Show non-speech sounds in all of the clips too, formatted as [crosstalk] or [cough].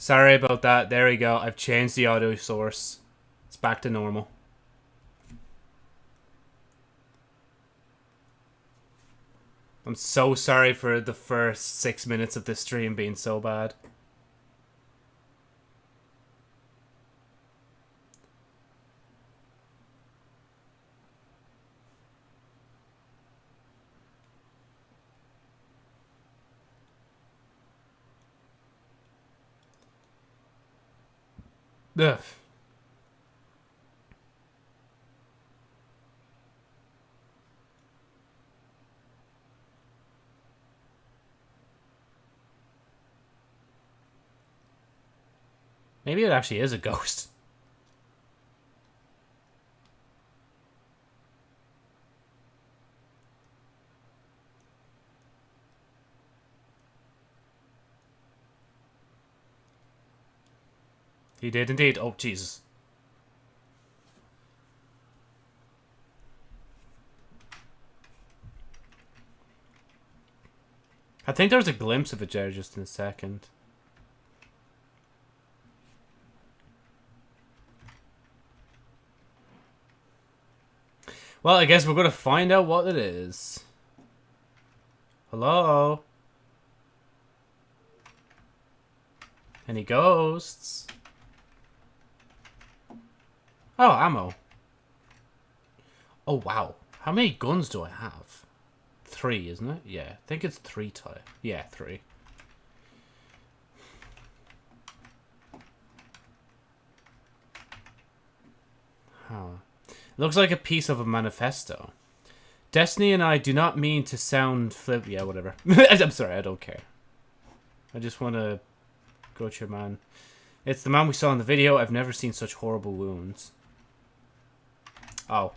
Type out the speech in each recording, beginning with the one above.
Sorry about that. There we go. I've changed the audio source. It's back to normal. I'm so sorry for the first six minutes of this stream being so bad. Ugh. Maybe it actually is a ghost. He did indeed. Oh, Jesus. I think there was a glimpse of it there just in a second. Well, I guess we're going to find out what it is. Hello? Any ghosts? Oh, ammo. Oh, wow. How many guns do I have? Three, isn't it? Yeah, I think it's three type. Yeah, three. Huh. Looks like a piece of a manifesto. Destiny and I do not mean to sound flip. Yeah, whatever. [laughs] I'm sorry, I don't care. I just want to go to your man. It's the man we saw in the video. I've never seen such horrible wounds. Oh.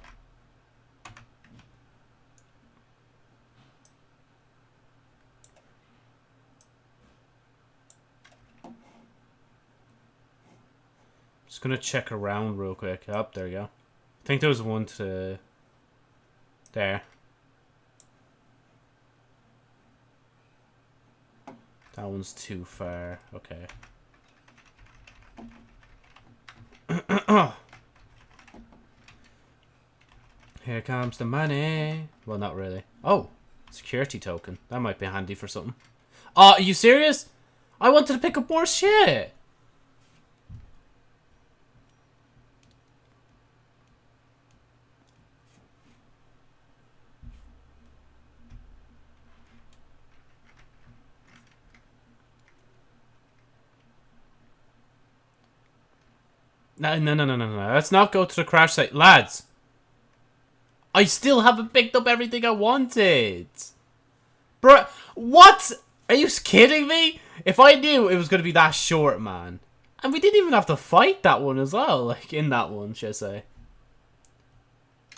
Just gonna check around real quick. Up, oh, there you go. I think there was one to... There. That one's too far. Okay. [clears throat] Oh. Here comes the money. Well, not really. Oh, security token. That might be handy for something. Oh, are you serious? I wanted to pick up more shit. No, no, no, no, no, no. Let's not go to the crash site. Lads, I still haven't picked up everything I wanted. Bro, what? Are you kidding me? If I knew it was going to be that short, man. And we didn't even have to fight that one as well. [laughs] Like, in that one, should I say.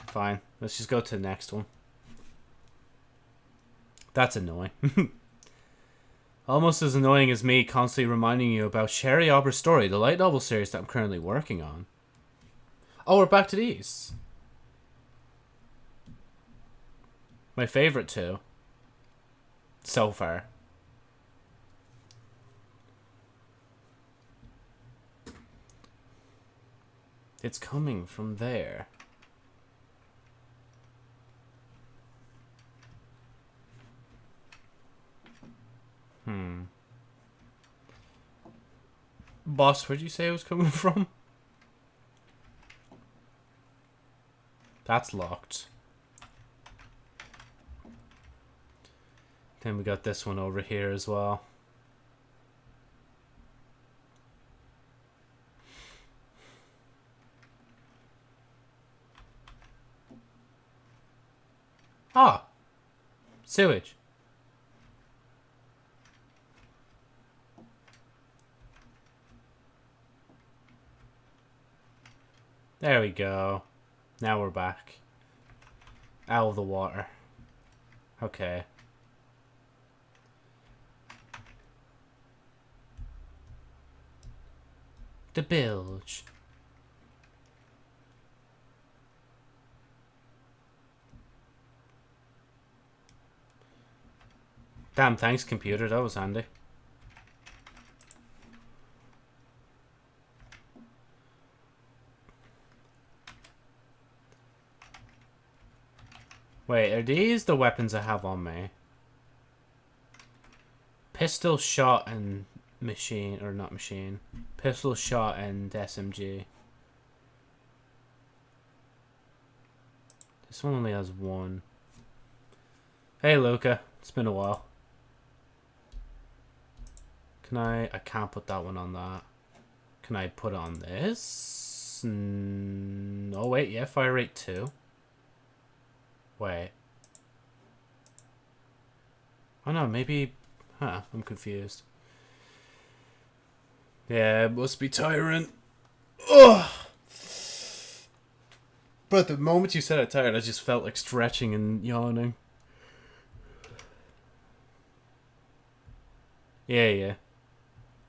Fine. Let's just go to the next one. That's annoying. [laughs] Almost as annoying as me constantly reminding you about Sherry Aubrey's story, the light novel series that I'm currently working on. Oh, we're back to these. My favorite two. So far. It's coming from there. Hmm. Boss, where'd you say it was coming [laughs] from? That's locked. Then we got this one over here as well. Ah! Sewage. There we go. Now we're back. Out of the water. Okay. the bilge. Damn, thanks computer, that was handy. Wait, are these the weapons I have on me? Pistol, shot, and machine, or not machine. Pistol, shot, and SMG. This one only has one. Hey, Luca. It's been a while. Can I... I can't put that one on that. Can I put on this? Mm, oh, wait. Yeah, fire rate 2. Wait. Oh, no. Maybe... Huh. I'm confused. Yeah, it must be Tyrant. Ugh! But the moment you said it tired, I just felt like stretching and yawning. Yeah, yeah.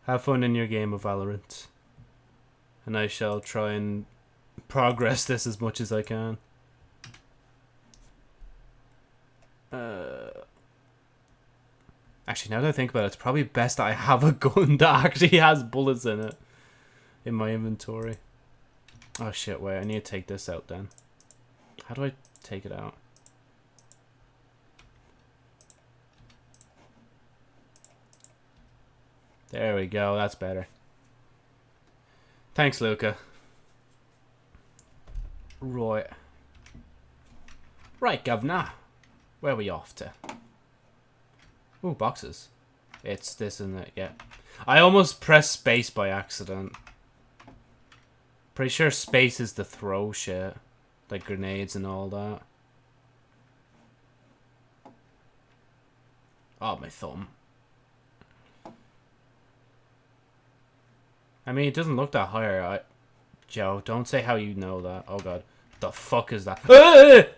Have fun in your game of Valorant. And I shall try and progress this as much as I can. Uh, actually, now that I think about it, it's probably best I have a [laughs] gun that actually has bullets in it. In my inventory. Oh shit, wait, I need to take this out then. How do I take it out? There we go, that's better. Thanks, Luca. Right. Right, governor. Where are we off to? Ooh, boxes. It's this and that, yeah. I almost pressed space by accident. Pretty sure space is the throw shit. Like grenades and all that. Oh, my thumb. I mean, it doesn't look that higher. I, Joe, don't say how you know that. Oh god. The fuck is that? [laughs]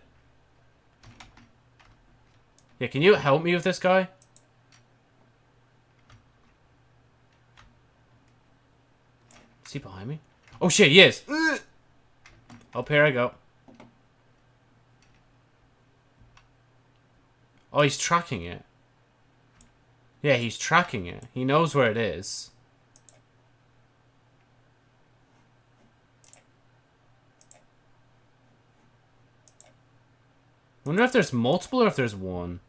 yeah, can you help me with this guy? He behind me? Oh shit, he is! Up here I go. Oh, he's tracking it. Yeah, he's tracking it. He knows where it is. wonder if there's multiple or if there's one.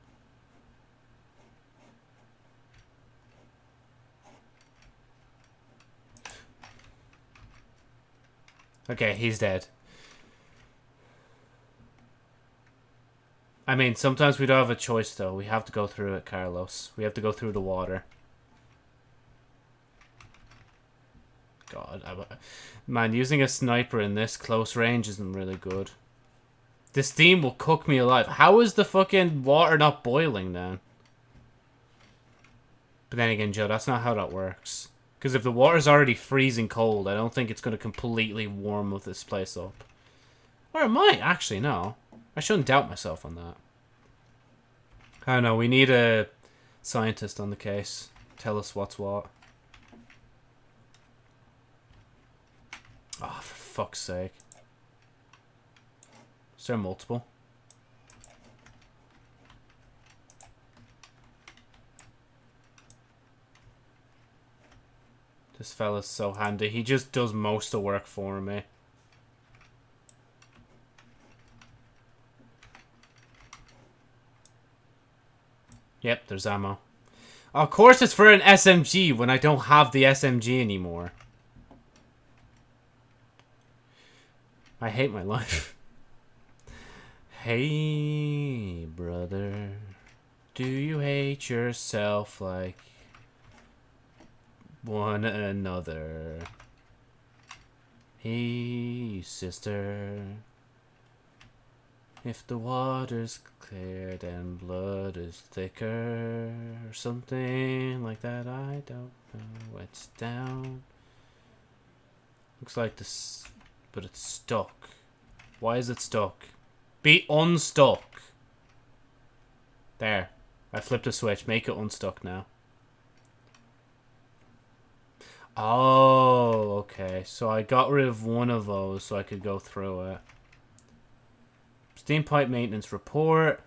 Okay, he's dead. I mean, sometimes we don't have a choice, though. We have to go through it, Carlos. We have to go through the water. God, I, man, using a sniper in this close range isn't really good. The steam will cook me alive. How is the fucking water not boiling then? But then again, Joe, that's not how that works. Because if the water's already freezing cold, I don't think it's going to completely warm with this place up. Or it might, actually, no. I shouldn't doubt myself on that. I don't know, we need a scientist on the case. Tell us what's what. Oh, for fuck's sake. Is there multiple? This fella's so handy. He just does most of the work for me. Yep, there's ammo. Of course it's for an SMG when I don't have the SMG anymore. I hate my [laughs] life. Hey, brother, do you hate yourself like one another? Hey, sister, if the water's cleared and blood is thicker, or something like that, I don't know. It's down. Looks like this, but it's stuck. Why is it stuck? Be unstuck. There. I flipped a switch. Make it unstuck now. Oh, okay. So I got rid of one of those so I could go through it. Steam pipe maintenance report.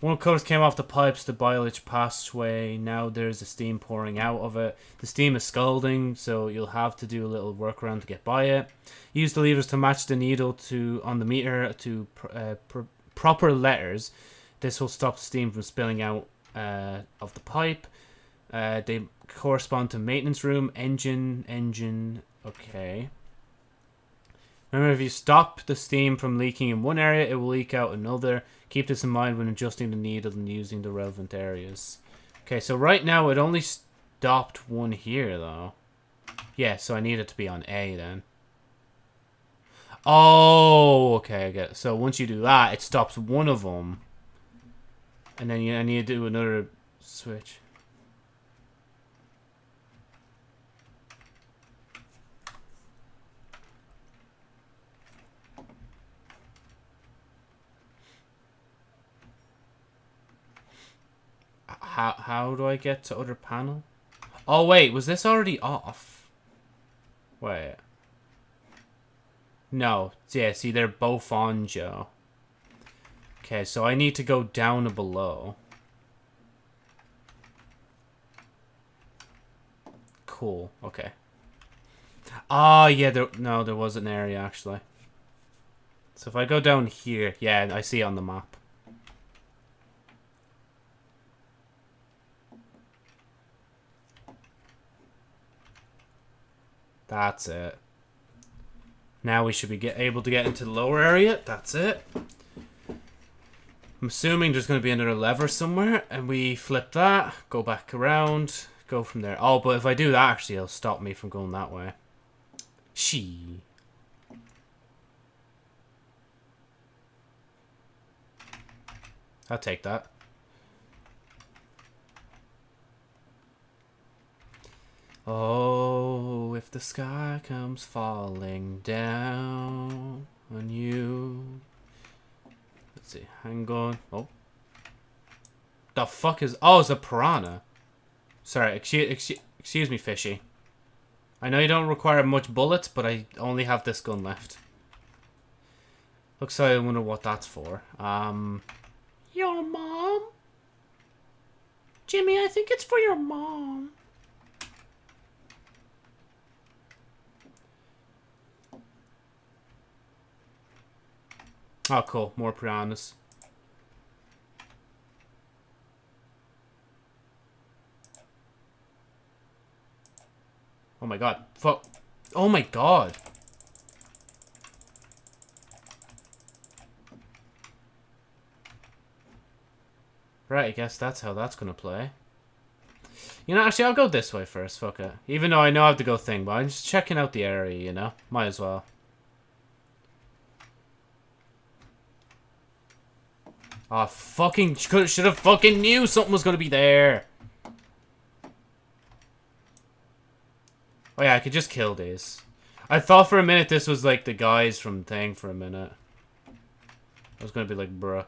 One covers came off the pipes, the biolich passageway. Now there's the steam pouring out of it. The steam is scalding, so you'll have to do a little workaround to get by it. Use the levers to match the needle to on the meter to uh, proper letters. This will stop steam from spilling out uh, of the pipe. Uh, they correspond to maintenance room, engine, engine. Okay. Remember, if you stop the steam from leaking in one area, it will leak out another. Keep this in mind when adjusting the needle and using the relevant areas. Okay, so right now it only stopped one here, though. Yeah, so I need it to be on A, then. Oh, okay, I get it. So once you do that, it stops one of them. And then you, I need to do another switch. How, how do I get to other panel? Oh, wait, was this already off? Wait. No. Yeah, see, they're both on, Joe. Okay, so I need to go down and below. Cool. Okay. Ah, oh, yeah, there, no, there was an area, actually. So if I go down here, yeah, I see on the map. That's it. Now we should be get, able to get into the lower area. That's it. I'm assuming there's going to be another lever somewhere. And we flip that. Go back around. Go from there. Oh, but if I do that, actually, it'll stop me from going that way. She. I'll take that. Oh, if the sky comes falling down on you. Let's see, hang on. Oh. The fuck is... Oh, it's a piranha. Sorry, excuse, excuse, me, fishy. I know you don't require much bullets, but I only have this gun left. Looks like I wonder what that's for. Um, your mom? Jimmy, I think it's for your mom. Oh, cool. More piranhas. Oh my god. Fuck. Oh my god. Right, I guess that's how that's gonna play. You know, actually, I'll go this way first. Fuck it. Even though I know I have to go thing, but I'm just checking out the area, you know? Might as well. Oh, fucking should have fucking knew something was gonna be there. Oh yeah, I could just kill these. I thought for a minute this was like the guys from Thing for a minute. I was gonna be like, bruh.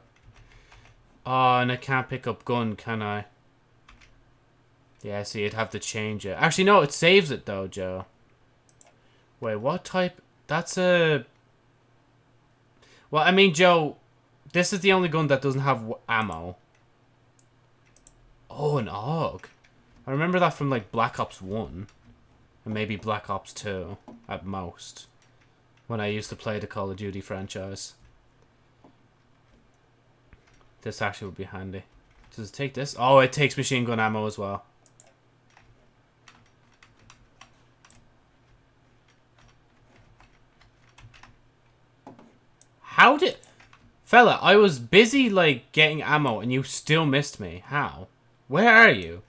Oh, and I can't pick up gun, can I? Yeah, see, you'd have to change it. Actually, no, it saves it though, Joe. Wait, what type? That's a... Well, I mean, Joe, this is the only gun that doesn't have ammo. Oh, an AUG. I remember that from, like, Black Ops 1. And maybe Black Ops 2, at most. When I used to play the Call of Duty franchise. This actually would be handy. Does it take this? Oh, it takes machine gun ammo as well. How did... Fella, I was busy, like, getting ammo, and you still missed me. How? Where are you?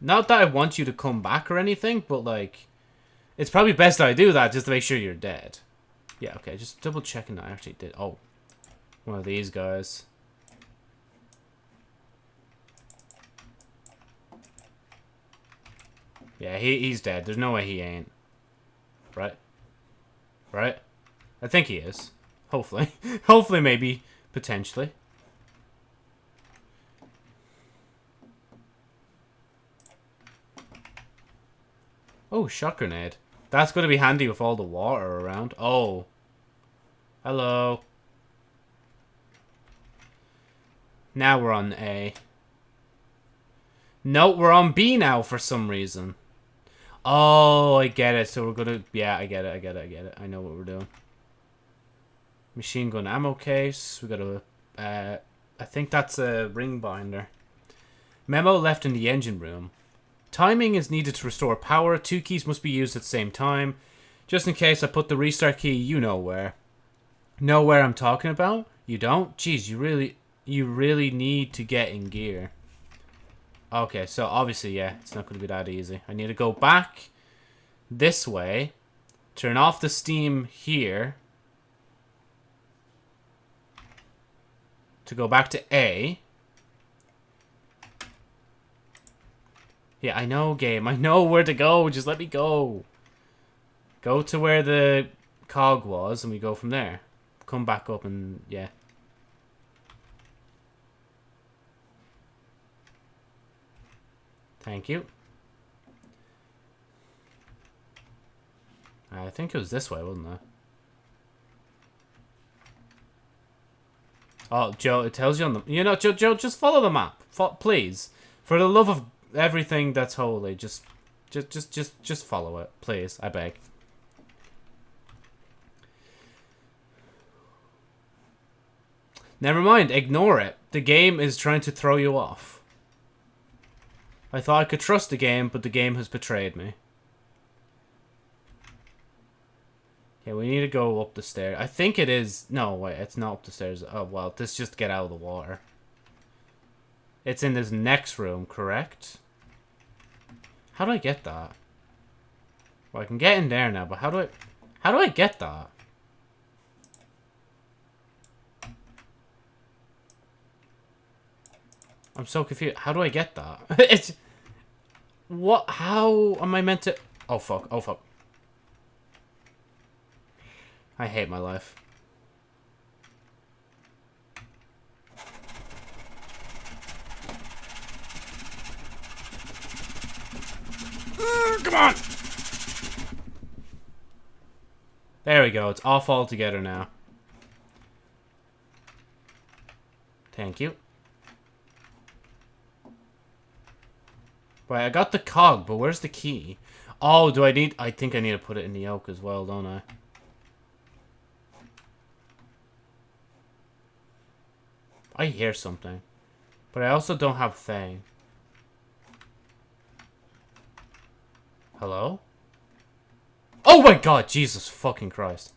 Not that I want you to come back or anything, but, like... It's probably best I do that just to make sure you're dead. Yeah, okay, just double checking I actually did. Oh. One of these guys. Yeah, he, he's dead. There's no way he ain't. Right? Right? I think he is. Hopefully. [laughs] Hopefully, maybe. Potentially. Oh, shot grenade. That's going to be handy with all the water around. Oh. Hello. Now we're on A. No, we're on B now for some reason. Oh, I get it. So we're going to... Yeah, I get it, I get it, I get it. I know what we're doing. Machine gun ammo case. We got a... Uh, I think that's a ring binder. Memo left in the engine room. Timing is needed to restore power. Two keys must be used at the same time. Just in case I put the restart key, you know where. Know where I'm talking about? You don't? Jeez, you really, you really need to get in gear. Okay, so obviously, yeah, it's not going to be that easy. I need to go back this way, turn off the steam here, go back to A. Yeah, I know, game. I know where to go. Just let me go. Go to where the cog was, and we go from there. Come back up and, yeah. Thank you. I think it was this way, wasn't it? Oh, Joe, it tells you on the... You know, Joe, Joe just follow the map. Please. For the love of everything that's holy, just... Just, just, just, just follow it. Please, I beg. Never mind, ignore it. The game is trying to throw you off. I thought I could trust the game, but the game has betrayed me. Yeah, we need to go up the stairs. I think it is... No, wait, it's not up the stairs. Oh, well, let's just get out of the water. It's in this next room, correct? How do I get that? Well, I can get in there now, but how do I... How do I get that? I'm so confused. How do I get that? [laughs] it's... What? How am I meant to... Oh, fuck. Oh, fuck. I hate my life. Ah, come on! There we go. It's off altogether now. Thank you. Wait, I got the cog, but where's the key? Oh, do I need... I think I need to put it in the yoke as well, don't I? I hear something. But I also don't have Fang. Hello? Oh my god, Jesus fucking Christ.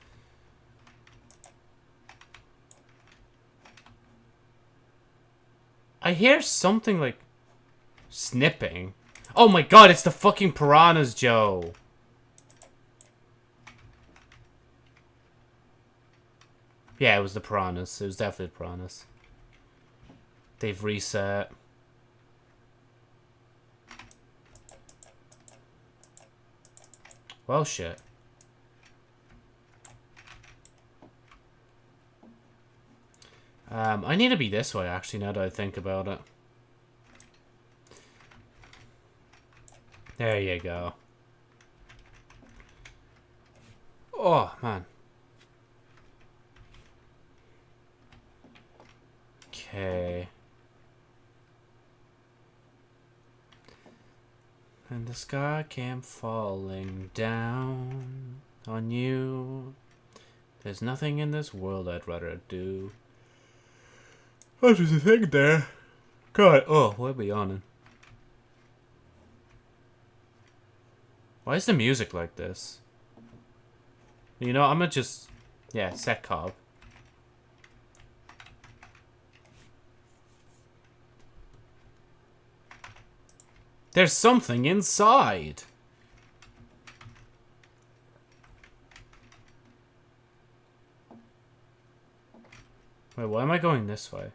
I hear something like snipping. Oh my god, it's the fucking piranhas, Joe. Yeah, it was the piranhas. It was definitely the piranhas. They've reset. Well, shit. Um, I need to be this way, actually, now that I think about it. There you go. Oh, man. Okay. And the sky came falling down on you. There's nothing in this world I'd rather do. What was the thing there? God, oh, what are we on? Why is the music like this? You know, I'm gonna just... Yeah, set cog. There's something inside. Wait, why am I going this way?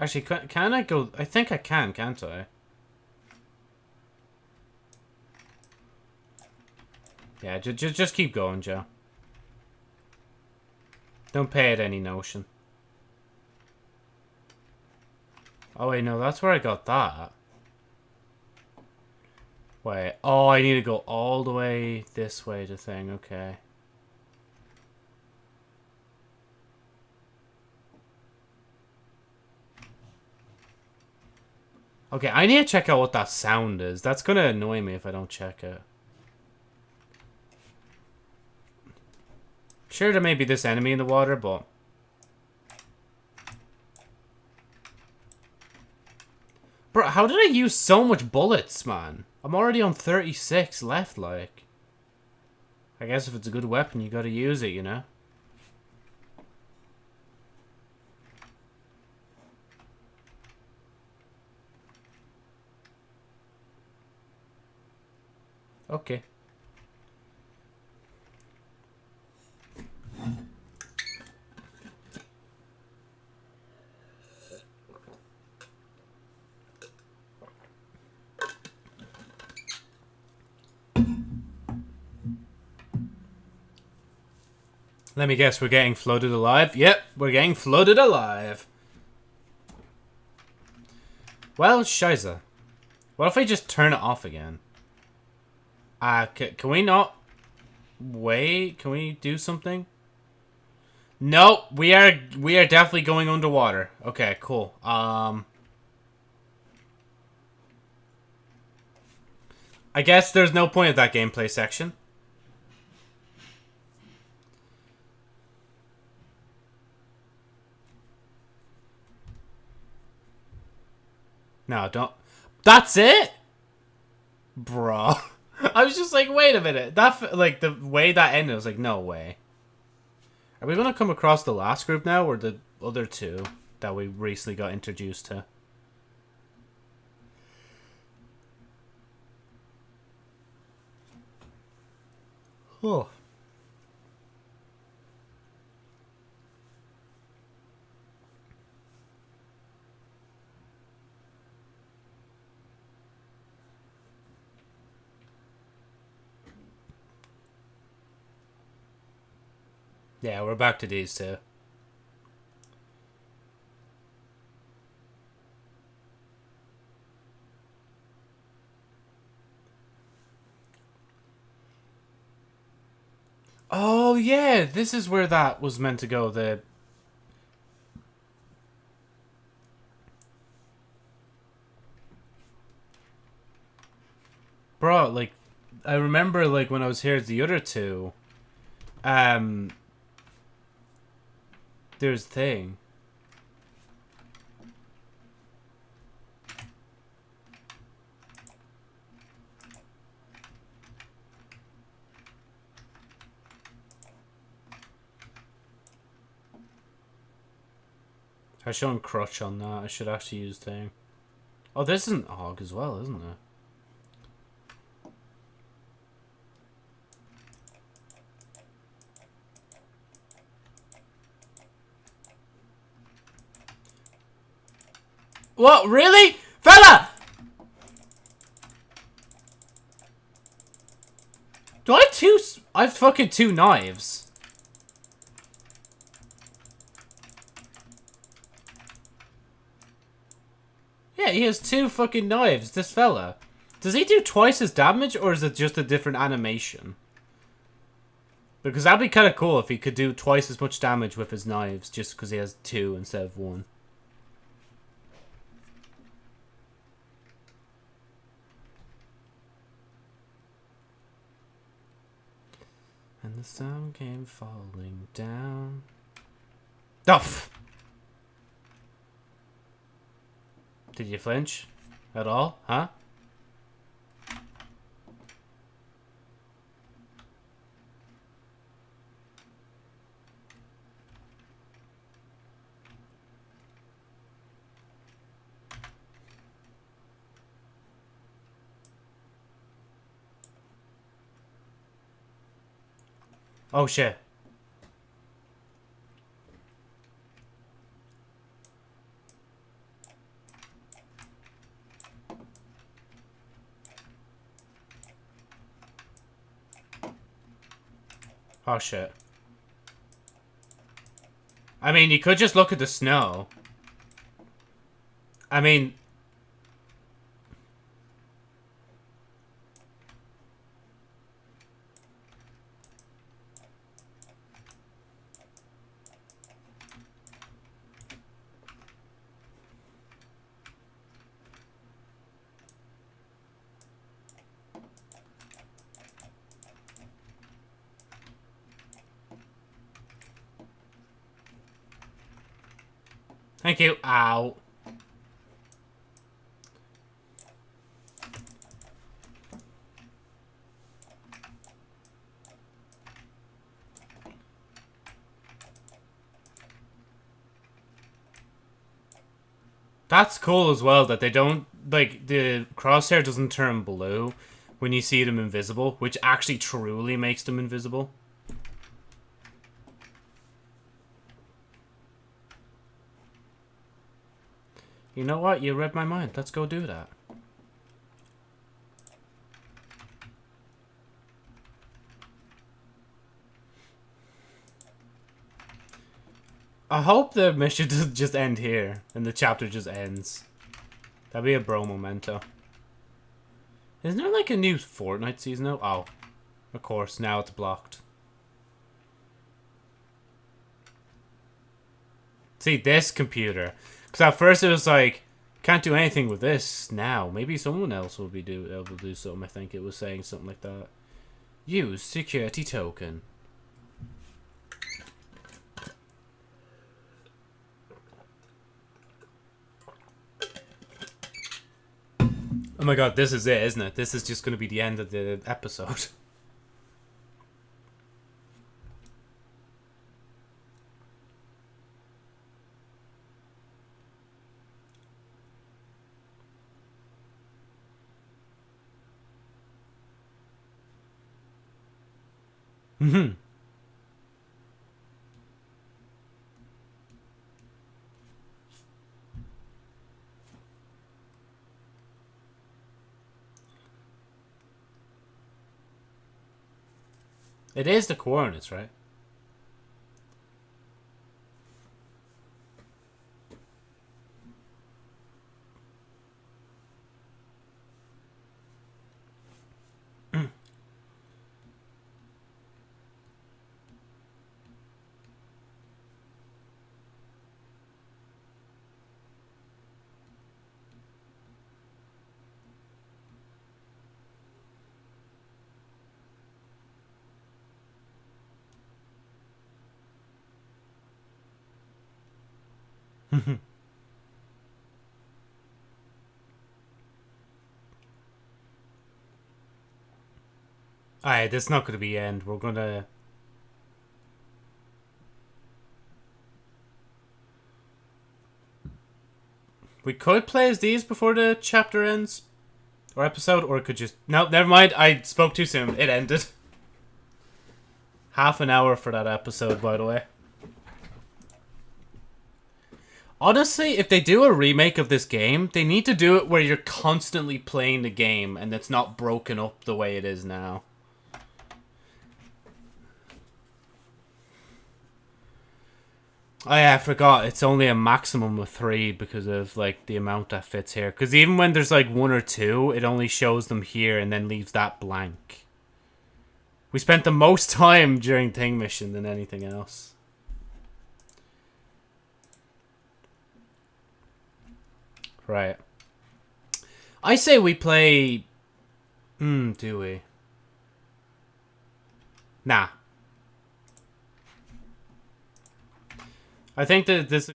Actually, can, I go... I think I can, can't I? Yeah, just, just keep going, Joe. Don't pay it any notion. Oh, wait, no, that's where I got that. Wait, oh, I need to go all the way this way to thing, okay. Okay, I need to check out what that sound is. That's gonna annoy me if I don't check it. Sure, there may be this enemy in the water, but... Bro, how did I use so much bullets, man? I'm already on 36 left, like. I guess if it's a good weapon, you gotta use it, you know? Okay. Let me guess, we're getting flooded alive? Yep, we're getting flooded alive. Well, Shiza. What if I just turn it off again? Uh, can we not... Wait, can we do something? Nope, we are we are definitely going underwater. Okay, cool. Um... I guess there's no point of that gameplay section. No, don't. That's it? Bro. [laughs] I was just like, wait a minute. That, like, the way that ended, I was like, no way. Are we going to come across the last group now, or the other two that we recently got introduced to? Oh. Yeah, we're back to these two. Oh, yeah, this is where that was meant to go, the... Bro, like, I remember, like, when I was here, the other two, um, there's thing. I shown crutch on that. I should actually use thing. Oh, this isn't hog as well, isn't it? What? Really? Fella! Do I have two... I have fucking two knives. Yeah, he has two fucking knives, this fella. Does he do twice as damage, or is it just a different animation? Because that'd be kind of cool if he could do twice as much damage with his knives, just because he has two instead of one. The sun came falling down. Duff! Did you flinch? At all? Huh? Oh shit. Oh shit. I mean, you could just look at the snow. I mean, Thank you. Ow. That's cool as well that they don't like the crosshair doesn't turn blue when you see them invisible, which actually truly makes them invisible. You know what? You read my mind. Let's go do that. I hope the mission [laughs] doesn't just end here and the chapter just ends. That'd be a bro memento. Isn't there like a new Fortnite season now? Oh, of course, now it's blocked. See, this computer. Because at first it was like, can't do anything with this now. Maybe someone else will be do able to do something. I think it was saying something like that. Use security token. Oh my god, this is it, isn't it? This is just going to be the end of the episode. [laughs] Mm-hmm. It is the coordinates, right? Alright, this is not going to be end. We're going to... We could play as these before the chapter ends. Or episode, or it could just... No, never mind. I spoke too soon. It ended. Half an hour for that episode, by the way. Honestly, if they do a remake of this game, they need to do it where you're constantly playing the game and it's not broken up the way it is now. Oh yeah, I forgot. It's only a maximum of three because of like the amount that fits here. Because even when there's like one or two, it only shows them here and then leaves that blank. We spent the most [laughs] time during Thing Mission than anything else. Right. I say we play... Hmm, do we? Nah. I think that this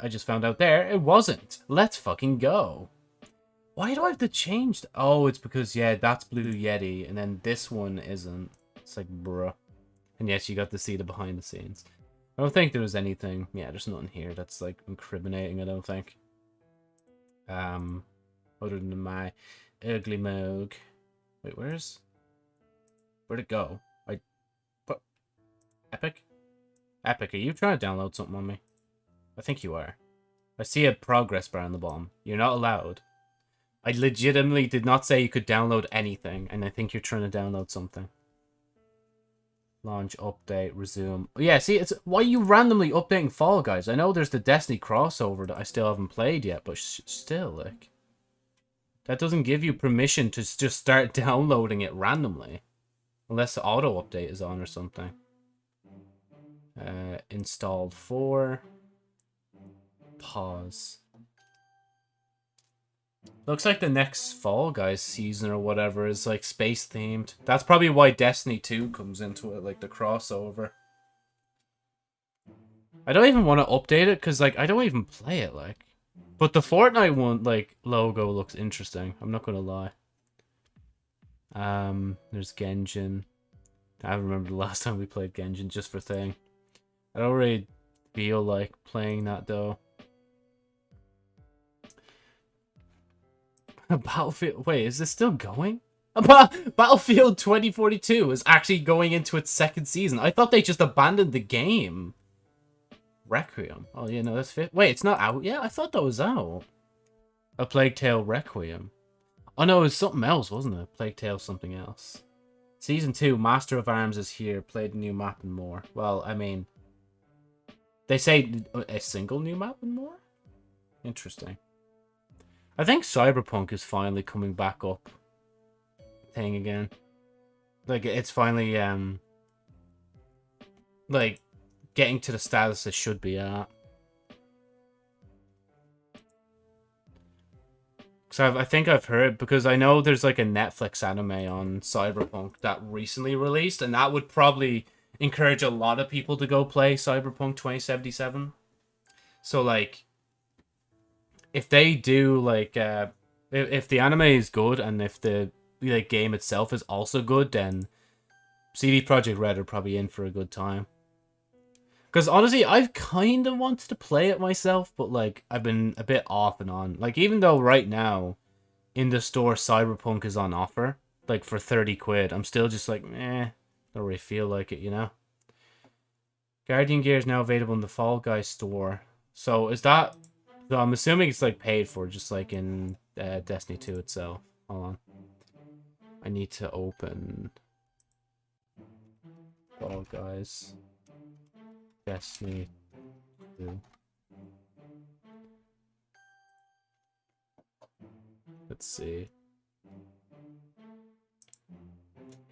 I just found out there it wasn't. Let's fucking go. Why do I have to change? Oh, it's because, yeah, that's Blue Yeti, and then this one isn't. It's like, bruh. And yes, you got to see the behind the scenes. I don't think there was anything. Yeah, there's nothing here that's, like, incriminating, I don't think. Um, other than my ugly moog. Wait, where's... Where'd it go? I... What? Epic? Epic, are you trying to download something on me? I think you are. I see a progress bar on the bottom. You're not allowed. I legitimately did not say you could download anything, and I think you're trying to download something. Launch, update, resume. Oh, yeah, see, it's why are you randomly updating Fall Guys? I know there's the Destiny crossover that I still haven't played yet, but still, like... That doesn't give you permission to just start [laughs] downloading it randomly. Unless the auto update is on or something. Uh, installed 4. Pause. Looks like the next Fall Guys season or whatever is like space themed. That's probably why Destiny 2 comes into it, like the crossover. I don't even want to update it because like I don't even play it like. But the Fortnite one like logo looks interesting. I'm not gonna lie. Um, there's Genshin. I remember the last [laughs] time we played Genshin just for thing. I don't really feel like playing that though. [laughs] Battlefield. Wait, is this still going? [laughs] Battlefield 2042 is actually going into its second season. I thought they just abandoned the game. Requiem. Oh, yeah, no, that's fit. Wait, it's not out yet? I thought that was out. A Plague Tale Requiem. Oh, no, it was something else, wasn't it? Plague Tale something else. Season 2, Master of Arms is here. Played new map and more. Well, I mean... They say a single new map and more? Interesting. I think Cyberpunk is finally coming back up thing again. Like it's finally um like getting to the status it should be at. So i think I've heard because I know there's like a Netflix anime on Cyberpunk that recently released, and that would probably encourage a lot of people to go play Cyberpunk 2077. So like, if they do like uh if, if the anime is good and if the like game itself is also good then CD Projekt Red are probably in for a good time. Because honestly, I've kind of wanted to play it myself, but like I've been a bit off and on. Like even though right now in the store Cyberpunk is on offer, like for 30 quid, I'm still just like, eh, don't really feel like it, you know? Guardian Gear is now available in the Fall Guys store. So is that so I'm assuming it's like paid for, just like in uh, Destiny 2 itself. Hold on. I need to open Fall Guys. Destiny 2. Let's see.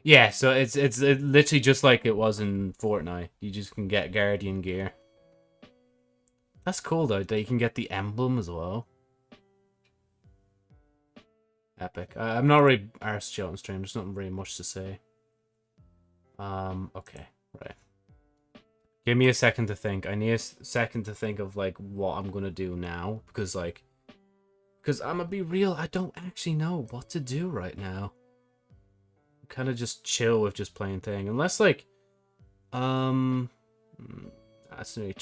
Yeah, so it's it's literally just like it was in Fortnite. You just can get Guardian gear. That's cool though, that you can get the emblem as well. Epic. I'm not really arse on stream, there's nothing very much to say. Um, okay, right. Give me a second to think. I need a second to think of like what I'm gonna do now. Because like because I'm gonna be real, I don't actually know what to do right now. Kind of just chill with just playing thing. Unless like um only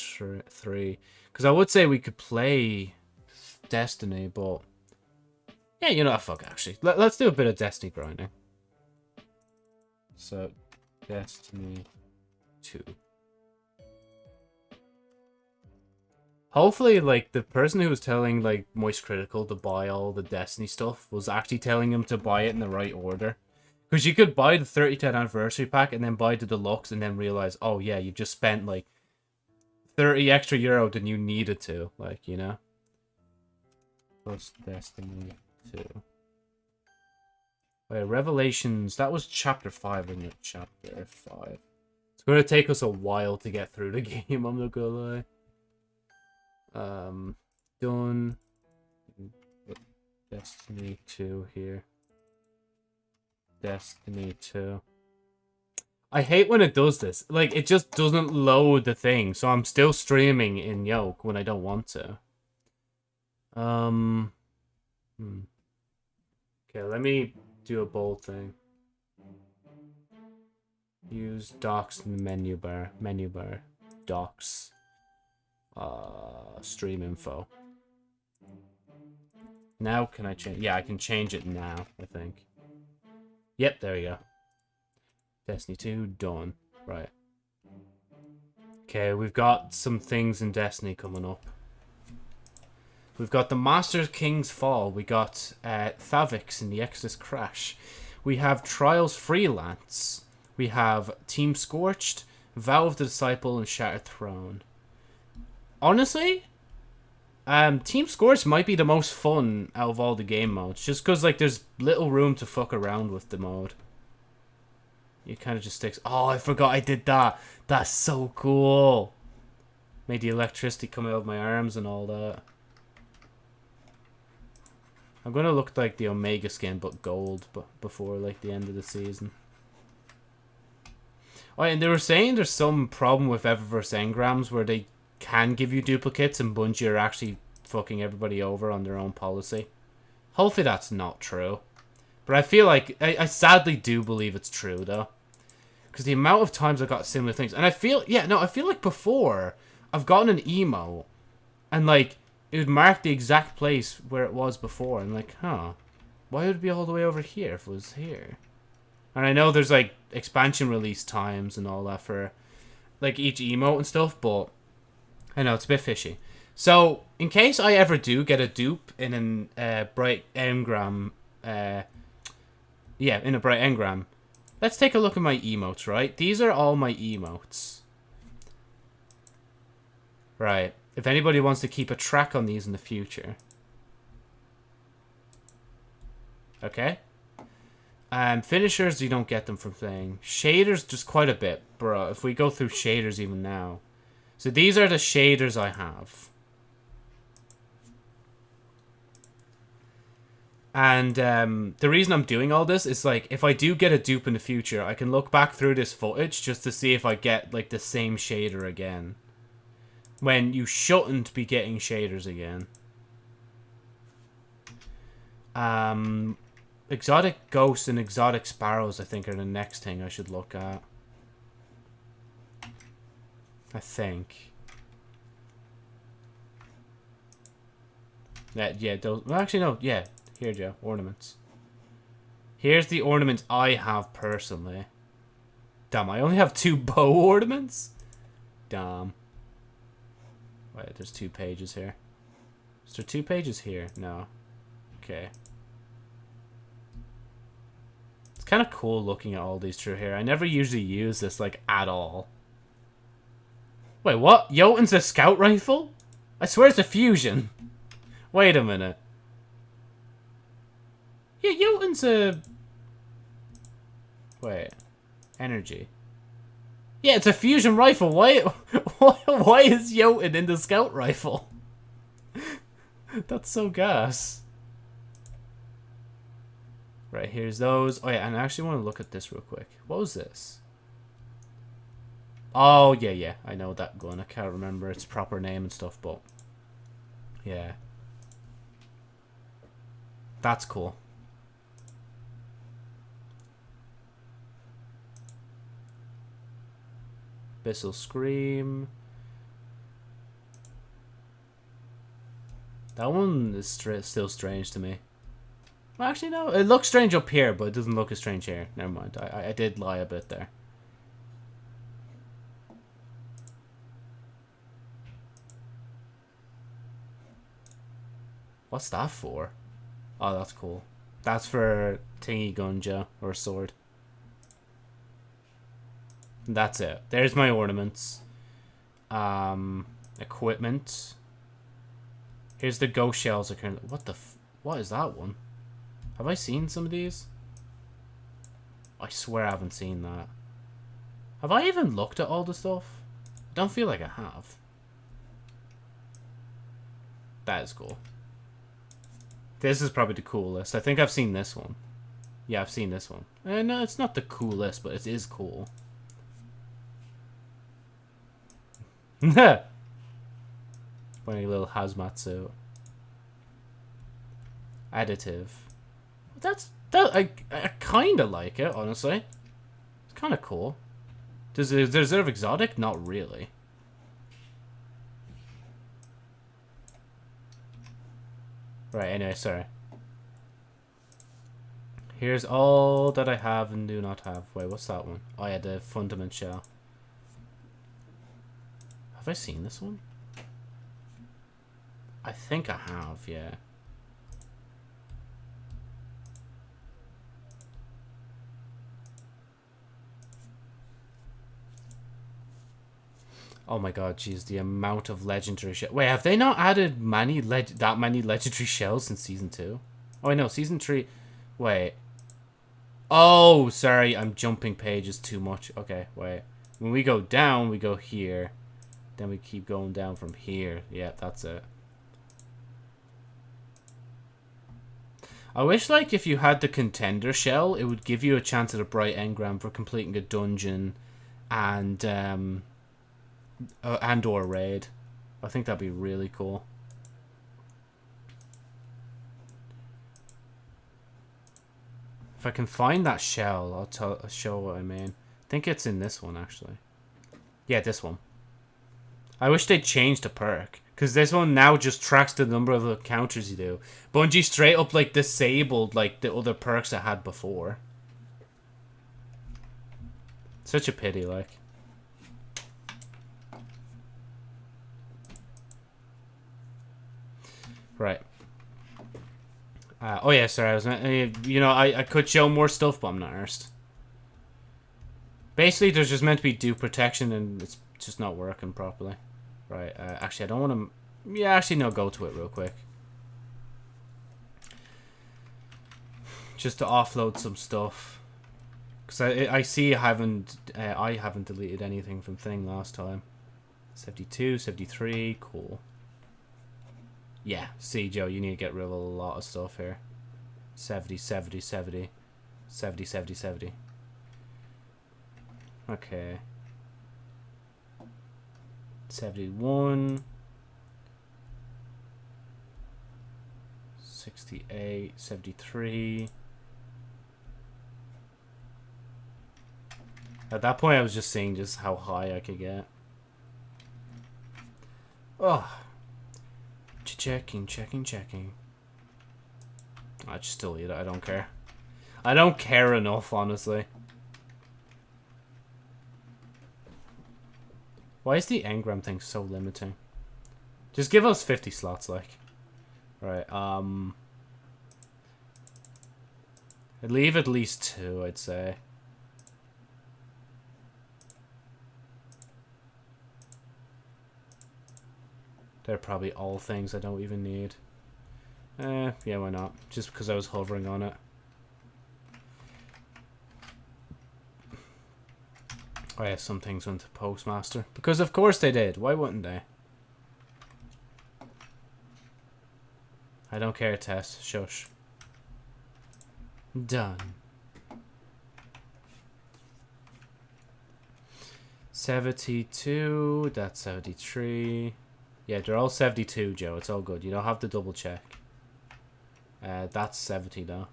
three. Because I would say we could play Destiny, but... Yeah, you know what, fuck, actually. Let, let's do a bit of Destiny grinding. So, Destiny 2. Hopefully, like, the person who was telling, like, Moist Critical to buy all the Destiny stuff was actually telling him to buy it in the right order. Because you could buy the 30th anniversary pack and then buy the deluxe and then realize, oh yeah, you just spent, like, 30 extra euro than you needed to, like, you know? Plus Destiny 2. Wait, Revelations, that was chapter 5, wasn't it? Chapter 5. It's going to take us a while to get through the [laughs] game, I'm not gonna lie. Um, done. Destiny 2 here. Destiny 2. I hate when it does this. Like, it just doesn't load the thing, so I'm still streaming in Yoke when I don't want to. Um... Hmm. Okay, let me do a bold thing. Use docs in the menu bar. Menu bar. Docs. Uh, stream info. Now can I change? Yeah, I can change it now, I think. Yep, there we go. Destiny 2, done. Right. Okay, we've got some things in Destiny coming up. We've got the Master King's Fall. We got uh, Thaviks in the Exodus Crash. We have Trials Freelance. We have Team Scorched, Vow of the Disciple, and Shattered Throne. Honestly, um, Team Scorched might be the most fun out of all the game modes, just because like there's little room to fuck around with the mode. You kind of just sticks. Oh, I forgot I did that. That's so cool. Made the electricity come out of my arms and all that. I'm gonna look like the Omega skin, but gold, but before like the end of the season. Oh, and they were saying there's some problem with Eververse engrams where they can give you duplicates and Bungie are actually fucking everybody over on their own policy. Hopefully that's not true. But I feel like, I, I sadly do believe it's true though. Because the amount of times I got similar things. And I feel, yeah, no, I feel like before, I've gotten an emo. And like, it would mark the exact place where it was before. And like, huh, why would it be all the way over here if it was here? And I know there's like expansion release times and all that for like each emote and stuff, but I know it's a bit fishy. So, in case I ever do get a dupe in an uh, bright engram, uh, yeah, in a bright engram, let's take a look at my emotes, right? These are all my emotes. Right. If anybody wants to keep a track on these in the future. Okay. Um, finishers, you don't get them from playing. Shaders, just quite a bit, bro. If we go through shaders even now. So these are the shaders I have. And um, the reason I'm doing all this is like, if I do get a dupe in the future, I can look back through this footage just to see if I get like the same shader again. When you shouldn't be getting shaders again. Um, Exotic ghosts and exotic sparrows, I think, are the next thing I should look at. I think. Yeah, yeah, those... Well, actually, no. Yeah, here, Joe. Ornaments. Here's the ornaments I have personally. Damn, I only have two [laughs] bow ornaments? Damn. Wait, there's two pages here. Is there two pages here? No. Okay. It's kind of cool looking at all these through here. I never usually use this, like, at all. Wait, what? Jotun's a scout rifle? I swear it's a fusion. Wait a minute. Yeah, Jotun's a... Wait. Energy. Yeah, it's a fusion rifle. Why, [laughs] why, why is Jotun in the scout rifle? [laughs] That's so gas. Right, here's those. Oh, yeah, and I actually want to look at this real quick. What was this? Oh, yeah, yeah. I know that gun. I can't remember its proper name and stuff, but... Yeah. That's cool. Abyssal Scream. That one is still strange to me. Well, actually, no. It looks strange up here, but it doesn't look as strange here. Never mind. I, I did lie a bit there. What's that for? Oh, that's cool. That's for Tingy Gunja, or sword. That's it. There's my ornaments. Um, equipment. Here's the ghost shells. What the What is that one? Have I seen some of these? I swear I haven't seen that. Have I even looked at all the stuff? I don't feel like I have. That is cool. This is probably the coolest. I think I've seen this one. Yeah, I've seen this one. Uh, no, it's not the coolest, but it is cool. [laughs] Wearing a little hazmat suit. Additive. That's that I I kind of like it honestly. It's kind of cool. Does it deserve exotic? Not really. Right. Anyway, sorry. Here's all that I have and do not have. Wait, what's that one? Oh, yeah, the fundament shell. Have I seen this one? I think I have, yeah. Oh my god, jeez, the amount of legendary shells. Wait, have they not added many leg that many legendary shells in season two? Oh, I know, season three. Wait. Oh, sorry, I'm jumping pages too much. Okay, wait. When we go down, we go here. Then we keep going down from here. Yeah, that's it. I wish, like, if you had the contender shell, it would give you a chance at a bright engram for completing a dungeon and, um, uh, and or a raid. I think that'd be really cool. If I can find that shell, I'll, tell, I'll show what I mean. I think it's in this one, actually. Yeah, this one. I wish they'd changed the perk. Because this one now just tracks the number of encounters you do. Bungie straight up, like, disabled, like, the other perks I had before. Such a pity, like. Right. Uh, oh yeah, sorry. I was, uh, you know, I, I could show more stuff, but I'm not arsed. Basically, there's just meant to be due protection, and it's just not working properly. Right. Uh, actually, I don't want to. Yeah, actually, no. Go to it real quick. Just to offload some stuff. Because I, I see I haven't uh, I haven't deleted anything from thing last time. 72, 73, cool. Yeah, see, Joe, you need to get rid of a lot of stuff here. 70, 70, 70. 70, 70, 70. Okay. 71. 68, 73. At that point, I was just seeing just how high I could get. Oh, Checking, checking, checking. I just still eat it. I don't care. I don't care enough, honestly. Why is the engram thing so limiting? Just give us 50 slots, like. Right, um... I'd leave at least two, I'd say. They're probably all things I don't even need. Eh, yeah, why not? Just because I was hovering on it. Oh yeah, some things went to Postmaster. Because of course they did. Why wouldn't they? I don't care, Tess. Shush. Done. 72, that's 73. Yeah, they're all 72, Joe. It's all good. You don't have to double check. Uh, that's 70 now.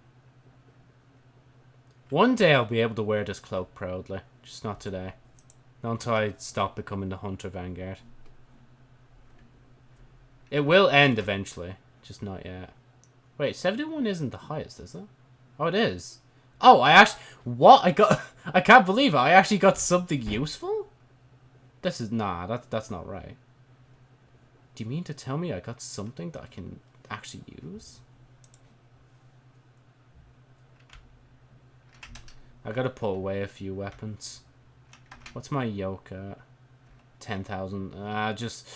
One day I'll be able to wear this cloak proudly. Just not today. Not until I stop becoming the Hunter Vanguard. It will end eventually. Just not yet. Wait, 71 isn't the highest, is it? Oh, it is. Oh, I actually... What? I got... [laughs] I can't believe it. I actually got something useful? This is... Nah, that, that's not right. Do you mean to tell me I got something that I can actually use? I gotta put away a few weapons. What's my yoke at? 10,000. Uh, just...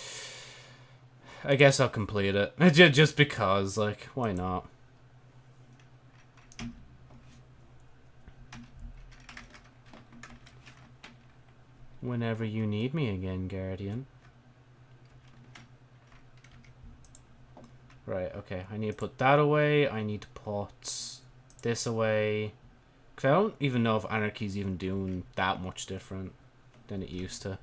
I guess I'll complete it. [laughs] just because, like, why not? Whenever you need me again, Guardian. Right, okay. I need to put that away. I need to put this away. Because I don't even know if Anarchy's even doing that much different than it used to.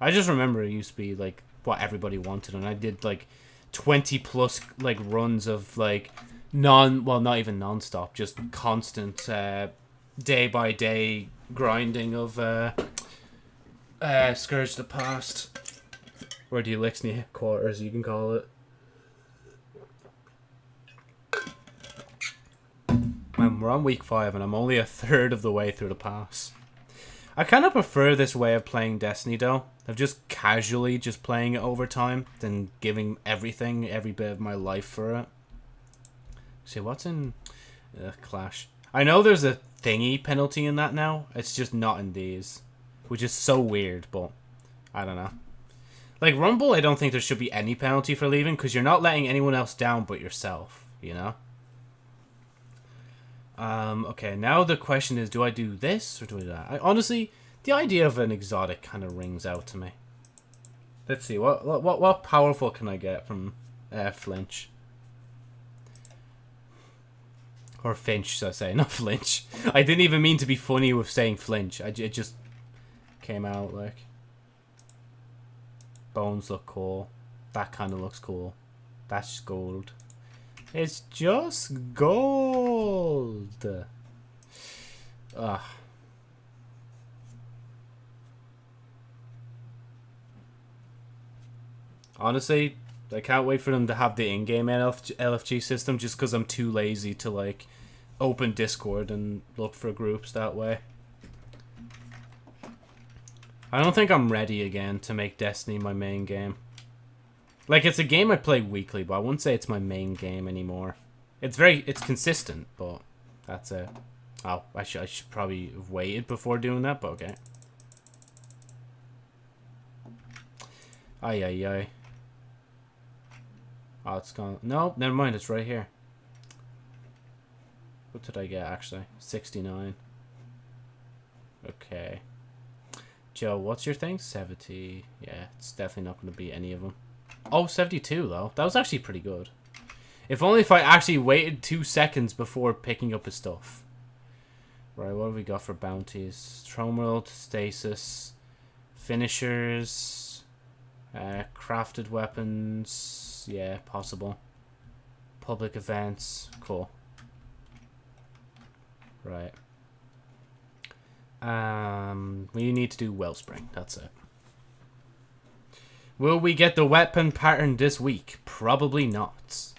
I just remember it used to be like what everybody wanted, and I did like twenty plus like runs of like non well not even non-stop just constant uh, day by day grinding of uh, uh, Scourge the Past or the Elixir quarters you can call it. And we're on week five, and I'm only a third of the way through the pass. I kind of prefer this way of playing Destiny, though. Of just casually just playing it over time, than giving everything, every bit of my life for it. See, what's in uh, Clash? I know there's a thingy penalty in that now. It's just not in these. Which is so weird, but I don't know. Like, Rumble, I don't think there should be any penalty for leaving, because you're not letting anyone else down but yourself, you know? Um, okay, now the question is, do I do this or do I do that? I, honestly, the idea of an exotic kind of rings out to me. Let's see, what what what, powerful can I get from uh, Flinch? Or Fynch, should I say, [laughs] not Flinch. I didn't even mean to be funny with saying Flinch. I, it just came out like... Bones look cool. That kind of looks cool. That's gold. It's just gold. Ugh. Ah. Honestly, I can't wait for them to have the in-game LFG system just because I'm too lazy to like open Discord and look for groups that way. I don't think I'm ready again to make Destiny my main game. Like, it's a game I play weekly, but I wouldn't say it's my main game anymore. It's very, it's consistent, but that's it. Oh, I should, I should probably have waited before doing that, but okay. Ay, ay, ay. Oh, it's gone. No, never mind, it's right here. What did I get, actually? 69. Okay. Joe, what's your thing? 70. Yeah, it's definitely not going to be any of them. Oh, 72 though. That was actually pretty good. If only if I actually waited two seconds before picking up his stuff. Right, what have we got for bounties? Throne World, Stasis, Finishers, uh, Crafted Weapons, yeah, possible. Public Events, cool. Right. Um, we need to do Wellspring, that's it. Will we get the weapon pattern this week? Probably not.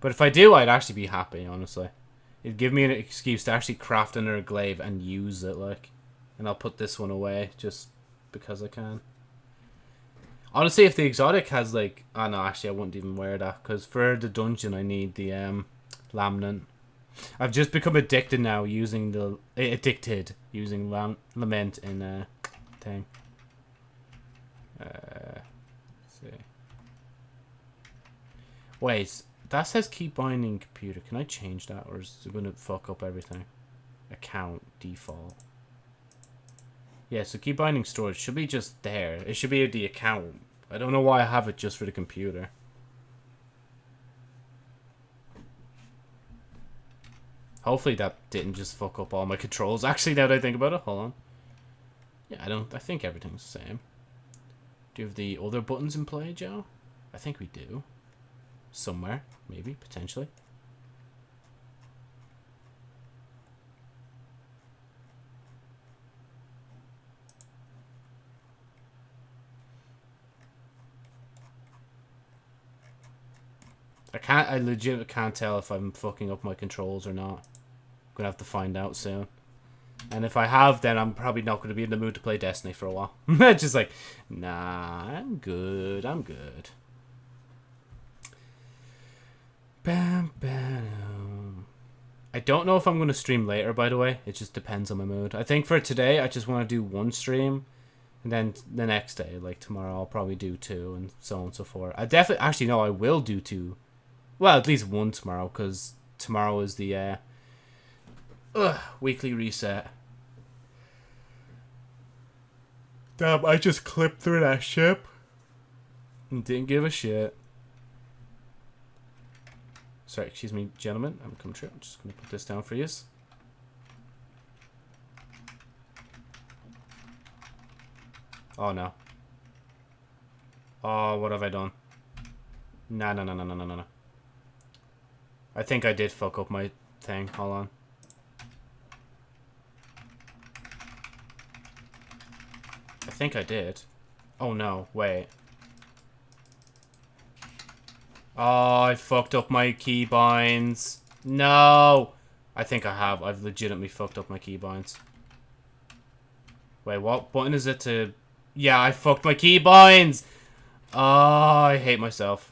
But if I do, I'd actually be happy, honestly. It'd give me an excuse to actually craft another glaive and use it, like. And I'll put this one away, just because I can. Honestly, if the exotic has, like... Oh, no, actually, I wouldn't even wear that. Because for the dungeon, I need the um, Lamnant. I've just become addicted now using the... Addicted using lam Lament in a uh, thing. Uh, see. Wait, that says keep binding computer. Can I change that or is it going to fuck up everything? Account, default. Yeah, so keep binding storage should be just there. It should be the account. I don't know why I have it just for the computer. Hopefully that didn't just fuck up all my controls. Actually, now that I think about it, hold on. Yeah, I don't. I think everything's the same. Do you have the other buttons in play, Joe? I think we do somewhere, maybe, potentially. I can't, I legit can't tell if I'm fucking up my controls or not. I'm gonna have to find out soon. And if I have, then I'm probably not going to be in the mood to play Destiny for a while. [laughs] Just like, nah, I'm good, I'm good. I don't know if I'm going to stream later, by the way. It just depends on my mood. I think for today, I just want to do one stream. And then the next day, like tomorrow, I'll probably do two and so on and so forth. I definitely, actually, no, I will do two. Well, at least one tomorrow because tomorrow is the uh, ugh, weekly reset. Damn, I just clipped through that ship. And didn't give a shit. Sorry, excuse me, gentlemen. I'm coming true. I'm just going to put this down for you. Oh, no. Oh, what have I done? No, no, no, no, no, no, no. I think I did fuck up my thing. Hold on. I think I did. Oh no, wait. Oh, I fucked up my keybinds. No! I think I have. I've legitimately fucked up my keybinds. Wait, what button is it to... Yeah, I fucked my keybinds! Oh, I hate myself.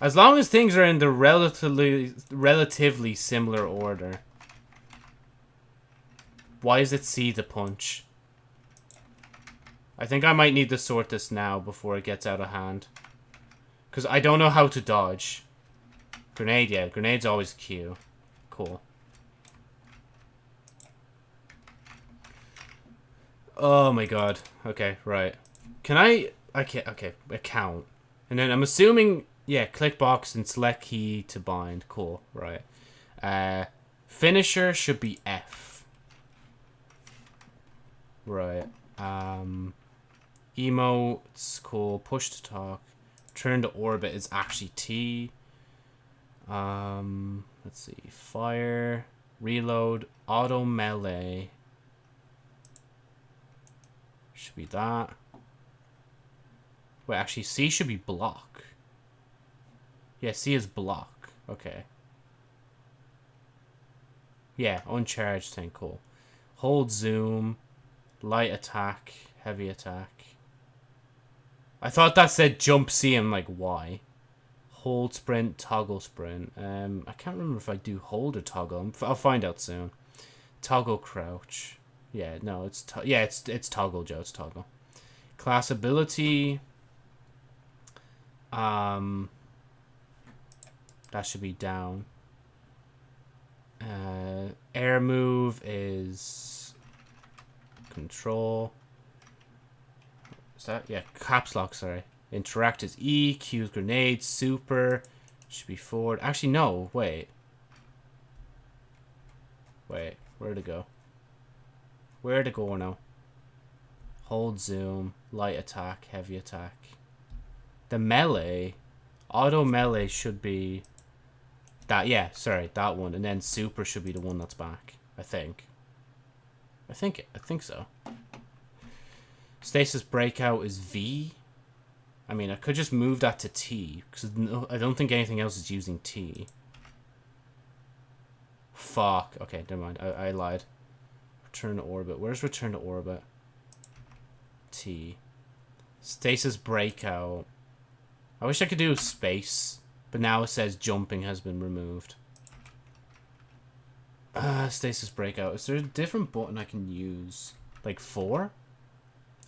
As long as things are in the relatively relatively similar order. Why is it C to punch? I think I might need to sort this now before it gets out of hand. Because I don't know how to dodge. Grenade, yeah. Grenade's always Q. Cool. Oh my god. Okay, right. Can I... Okay, okay. Account. And then I'm assuming... Yeah, click box and select key to bind. Cool, right. Uh, finisher should be F. Right. Um... Emotes, cool. Push to talk. Turn to orbit is actually T. Um, let's see. Fire. Reload. Auto melee. Should be that. Wait, actually, C should be block. Yeah, C is block. Okay. Yeah, uncharged thing, cool. Hold zoom. Light attack. Heavy attack. I thought that said jump C. I'm like, why? Hold sprint, toggle sprint. Um, I can't remember if I do hold or toggle. I'll find out soon. Toggle crouch. Yeah, no, it's yeah, it's it's toggle, Joe. It's toggle. Class ability. Um, that should be down. Uh, air move is control. Is that? Yeah, caps lock, sorry. Interact is E, Q is grenade, super. Should be forward. Actually, no, wait. Wait, where'd it go? Where'd it go now? Hold zoom, light attack, heavy attack. The melee, auto melee should be that, yeah, sorry, that one. And then super should be the one that's back, I think. I think, I think so. Stasis Breakout is V. I mean, I could just move that to T, because I don't think anything else is using T. Fuck. Okay, never mind. I, I lied. Return to orbit. Where's return to orbit? T. Stasis Breakout. I wish I could do space, but now it says jumping has been removed. Uh, stasis Breakout. Is there a different button I can use? Like four?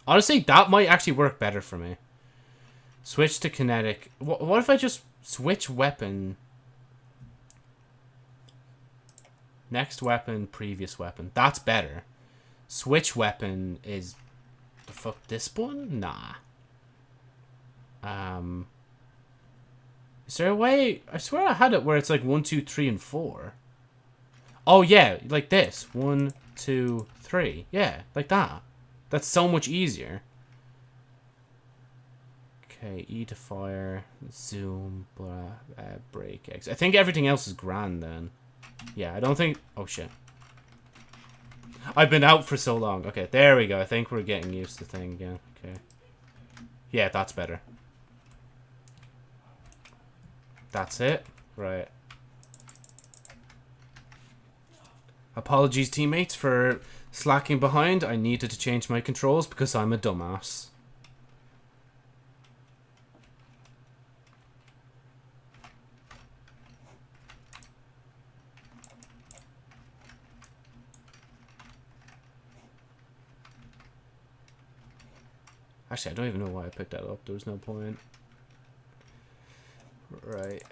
Honestly, that might actually work better for me. Switch to kinetic. What, if I just switch weapon? Next weapon, previous weapon. That's better. Switch weapon is... The fuck, this one? Nah. Um... Is there a way... I swear I had it where it's like one, two, three, and 4. Oh, yeah, like this. One, two, three. Yeah, like that. That's so much easier. Okay, E to fire, zoom, blah, uh, break X. I think everything else is grand then. Yeah, I don't think... Oh, shit. I've been out for so long. Okay, there we go. I think we're getting used to thing again. Okay. Yeah, that's better. That's it? Right. Apologies, teammates, for Slacking behind, I needed to change my controls because I'm a dumbass. Actually, I don't even know why I picked that up. There was no point. Right.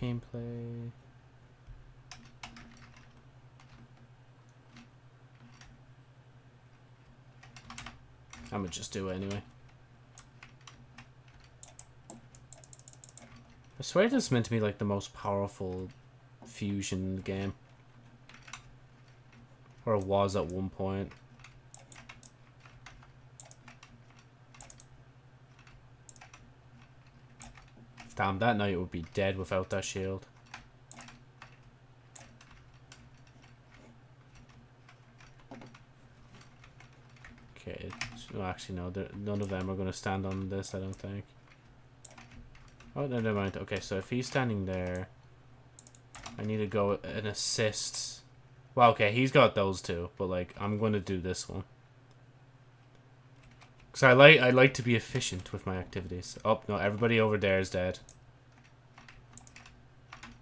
Gameplay. I'm gonna just do it anyway. I swear this is meant to be like the most powerful fusion in the game. Or it was at one point. Damn, that knight would be dead without that shield. Okay, well, actually no, none of them are going to stand on this, I don't think. Oh, no, never mind. Okay, so if he's standing there, I need to go and assist. Well, okay, he's got those two, but like, I'm going to do this one. Because I like, I like to be efficient with my activities. Oh, no, everybody over there is dead.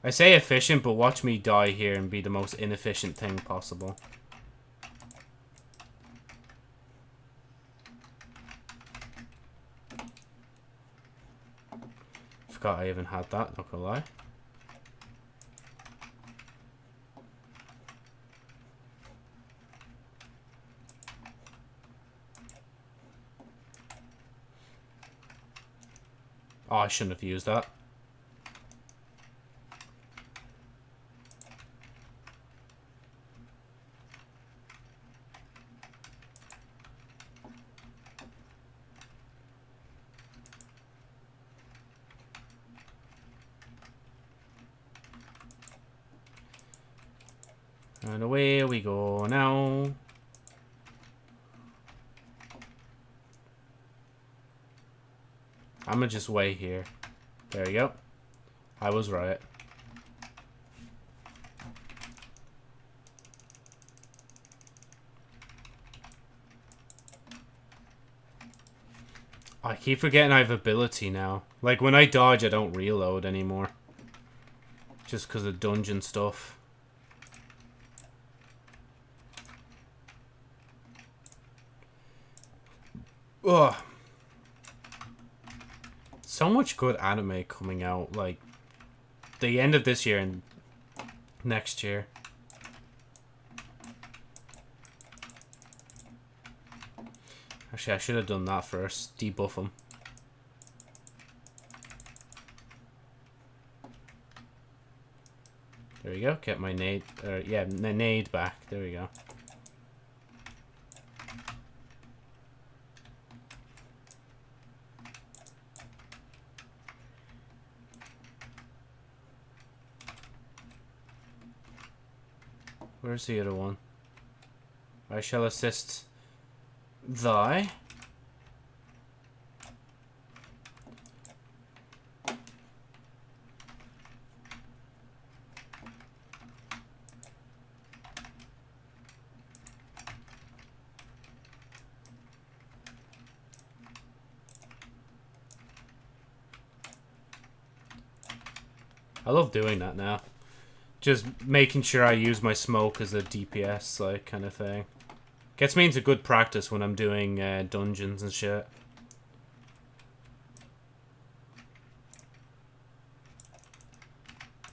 I say efficient, but watch me die here and be the most inefficient thing possible. Forgot I even had that, not gonna lie. Oh, I shouldn't have used that. And away we go now. I'm gonna just wait here. There we go. I was right. I keep forgetting I have ability now. Like, when I dodge, I don't reload anymore. Just because of dungeon stuff. Ugh so much good anime coming out, like, the end of this year and next year. Actually, I should have done that first. Debuff them. There we go. Get my nade. Yeah, nade back. There we go. Where's the other one? I shall assist thy. I love doing that now. Just making sure I use my smoke as a DPS, like, kind of thing. Gets me into good practice when I'm doing uh, dungeons and shit.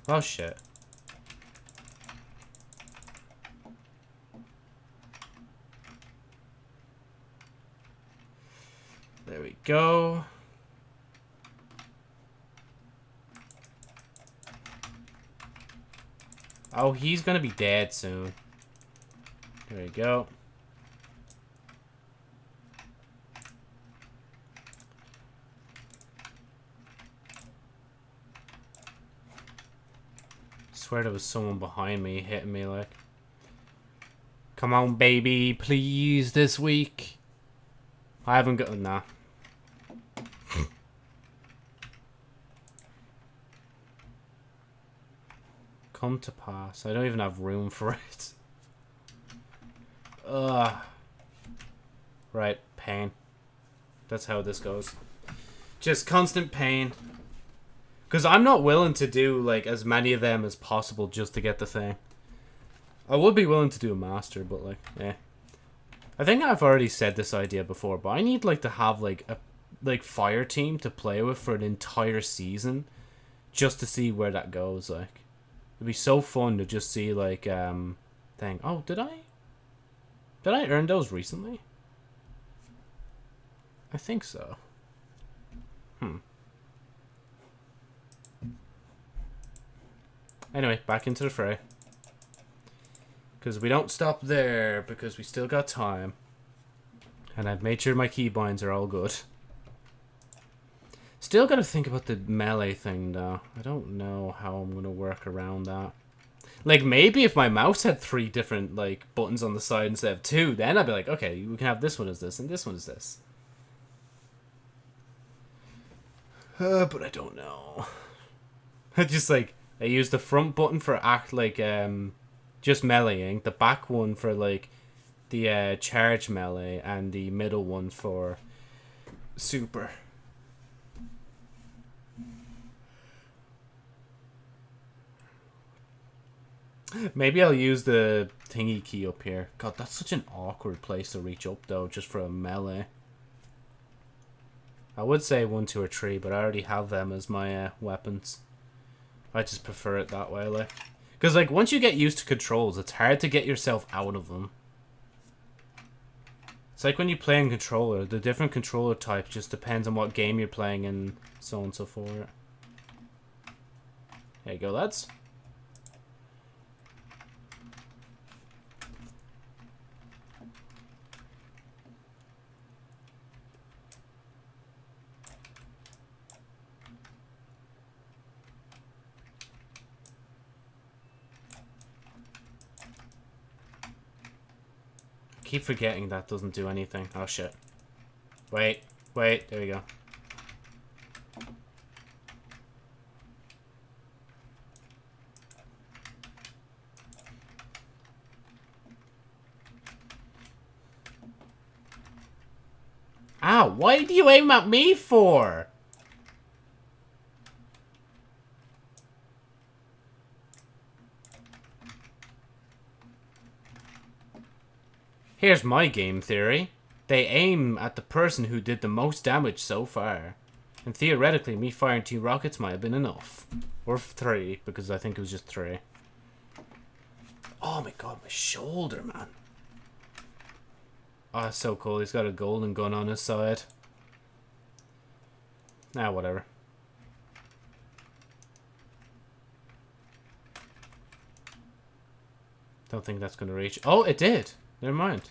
Oh, shit. There we go. Oh, he's gonna be dead soon. There we go. Swear there was someone behind me hitting me like. Come on, baby, please, this week. I haven't got... Nah. Come to pass. I don't even have room for it. Ugh. Right, pain. That's how this goes. Just constant pain. Because I'm not willing to do, like, as many of them as possible just to get the thing. I would be willing to do a master, but, like, eh. I think I've already said this idea before, but I need, like, to have, like, a, like, fire team to play with for an entire season. Just to see where that goes, like. It'd be so fun to just see like um thing. Oh, did I? Did I earn those recently? I think so. Hmm. Anyway, back into the fray. Because we don't stop there, because we still got time. And I've made sure my keybinds are all good. Still gotta think about the melee thing, though. I don't know how I'm gonna work around that. Like, maybe if my mouse had three different, like, buttons on the side instead of two, then I'd be like, okay, we can have this one as this, and this one as this. Uh, but I don't know. [laughs] I just, like, I use the front button for act, like, um, just meleeing, the back one for, like, the uh, charge melee, and the middle one for super. Maybe I'll use the thingy key up here. God, that's such an awkward place to reach up, though, just for a melee. I would say one, two, or three, but I already have them as my uh, weapons. I just prefer it that way, like. Because, like, once you get used to controls, it's hard to get yourself out of them. It's like when you play in controller. The different controller type just depends on what game you're playing and so on and so forth. There you go, lads. Keep forgetting that doesn't do anything. Oh shit. Wait, wait, there we go. Ow, why do you aim at me for? Here's my game theory. They aim at the person who did the most damage so far. And theoretically, me firing two rockets might have been enough. Or three, because I think it was just three. Oh my god, my shoulder, man. Oh, so cool. He's got a golden gun on his side. Ah, whatever. Don't think that's going to reach. Oh, it did. Never mind.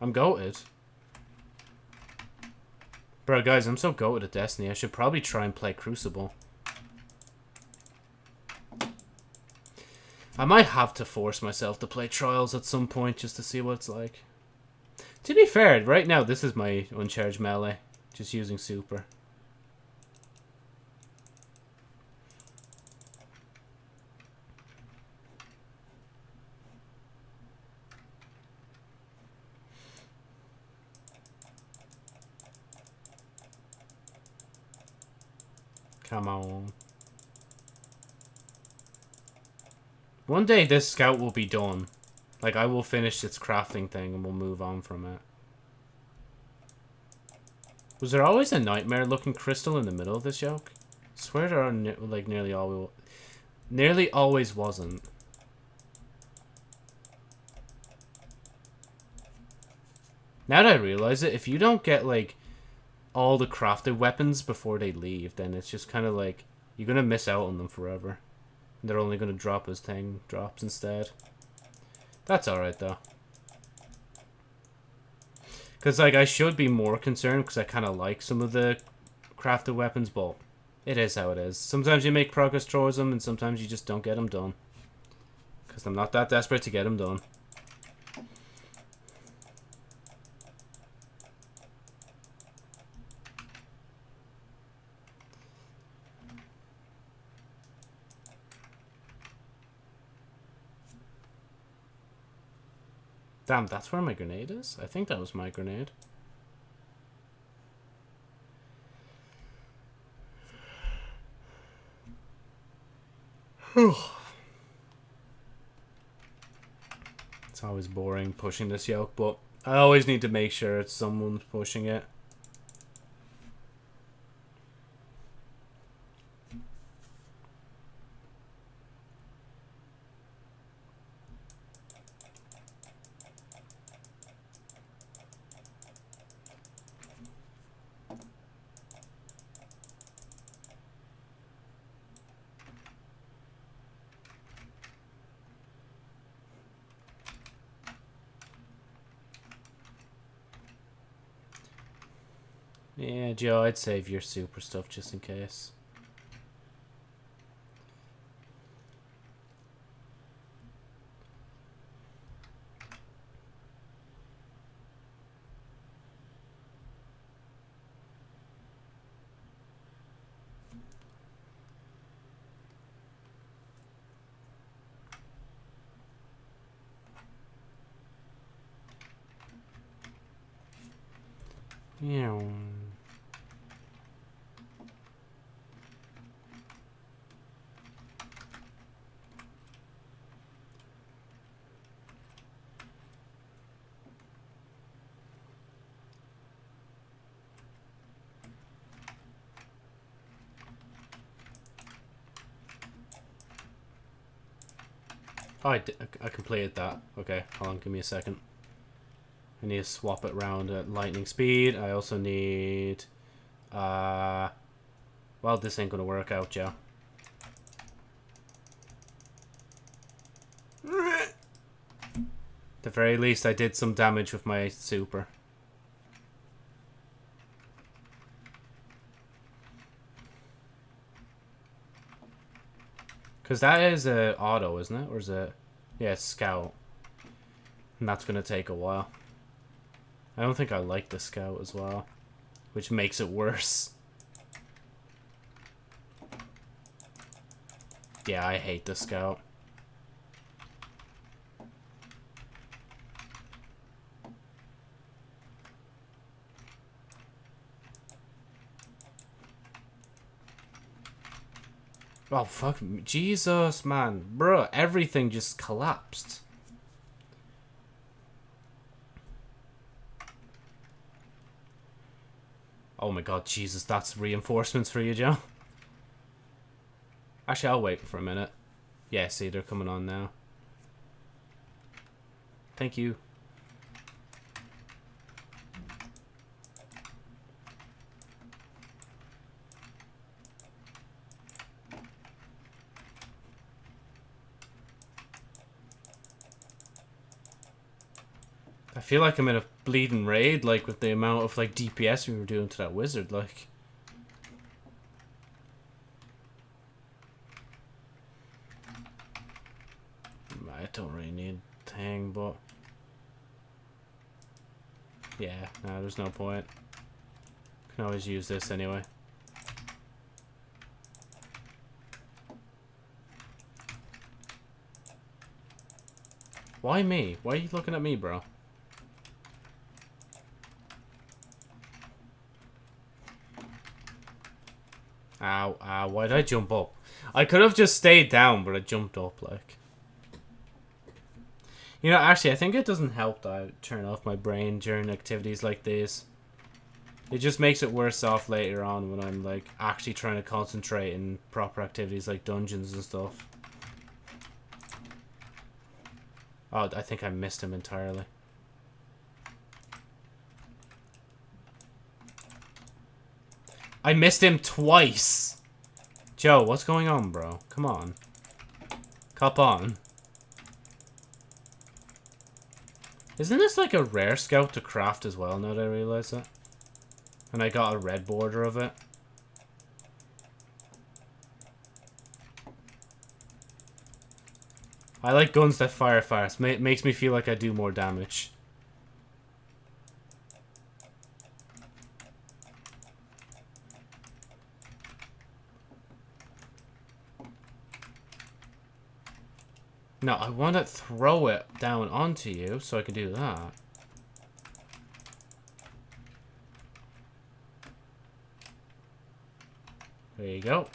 I'm goated. Bro, guys, I'm so goated at Destiny. I should probably try and play Crucible. I might have to force myself to play Trials at some point just to see what it's like. To be fair, right now this is my uncharged melee. Just using super. Come on. One day this scout will be done. Like, I will finish its crafting thing and we'll move on from it. Was there always a nightmare-looking crystal in the middle of this yoke? I swear are, ne like, nearly always... Nearly always wasn't. Now that I realize it, if you don't get, like, all the crafted weapons before they leave, then it's just kind of like you're gonna miss out on them forever. They're only gonna drop as thing drops instead. That's alright though. Because like I should be more concerned because I kind of like some of the crafted weapons, but it is how it is. Sometimes you make progress towards them and sometimes you just don't get them done. Because I'm not that desperate to get them done. Damn, that's where my grenade is? I think that was my grenade. it's always boring pushing this yoke, but I always need to make sure it's someone pushing it. Joe, I'd save your super stuff just in case. Yeah. Oh, I, I completed that. Okay, hold on, give me a second. I need to swap it around at lightning speed. I also need... Uh, well, this ain't gonna work out, Joe. At the very least, I did some damage with my super. Because that is a auto, isn't it? Or is it... Yeah, scout. And that's going to take a while. I don't think I like the scout as well. Which makes it worse. Yeah, I hate the scout. Oh, fuck. Jesus, man. Bro, everything just collapsed. Oh my god, Jesus, that's reinforcements for you, Joe. Actually, I'll wait for a minute. Yeah, see, they're coming on now. Thank you. I feel like I'm in a bleeding raid, like, with the amount of, like, DPS we were doing to that wizard, like. I don't really need thing, but... Yeah, no, there's no point. Can always use this anyway. Why me? Why are you looking at me, bro? Ow, why did I jump up? I could have just stayed down, but I jumped up, like. You know, actually, I think it doesn't help that I turn off my brain during activities like this. It just makes it worse off later on when I'm, like, actually trying to concentrate in proper activities like dungeons and stuff. Oh, I think I missed him entirely. I missed him twice. Joe, what's going on, bro? Come on. Cop on. Isn't this like a rare scout to craft as well, now that I realize it? And I got a red border of it. I like guns that fire fast. Ma makes me feel like I do more damage. No, I want to throw it down onto you so I can do that. There you go.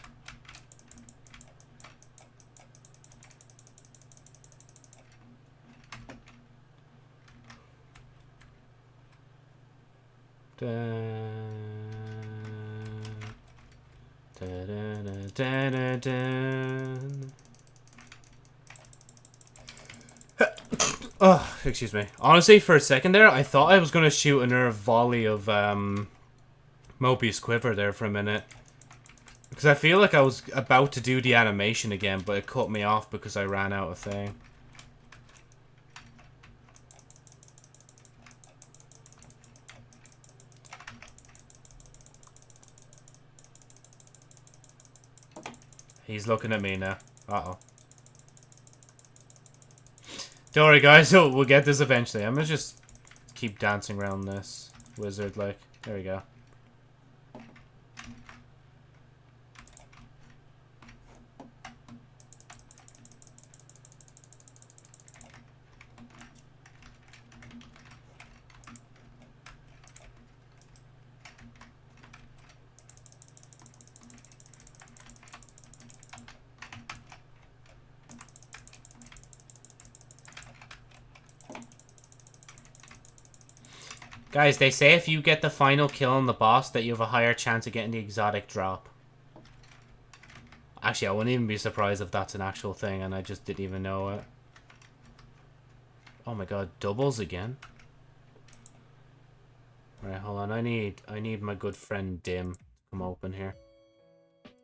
Da, da, da, Oh, excuse me. Honestly, for a second there, I thought I was going to shoot another volley of um, Moebius Quiver there for a minute. Because I feel like I was about to do the animation again, but it cut me off because I ran out of thing. He's looking at me now. Uh-oh. Don't worry, guys. [laughs] We'll get this eventually. I'm gonna just keep dancing around this wizard, like. There we go. Guys, they say if you get the final kill on the boss that you have a higher chance of getting the exotic drop. Actually, I wouldn't even be surprised if that's an actual thing and I just didn't even know it. Oh my god, doubles again? Right, hold on. I need I need my good friend Dim to come open here.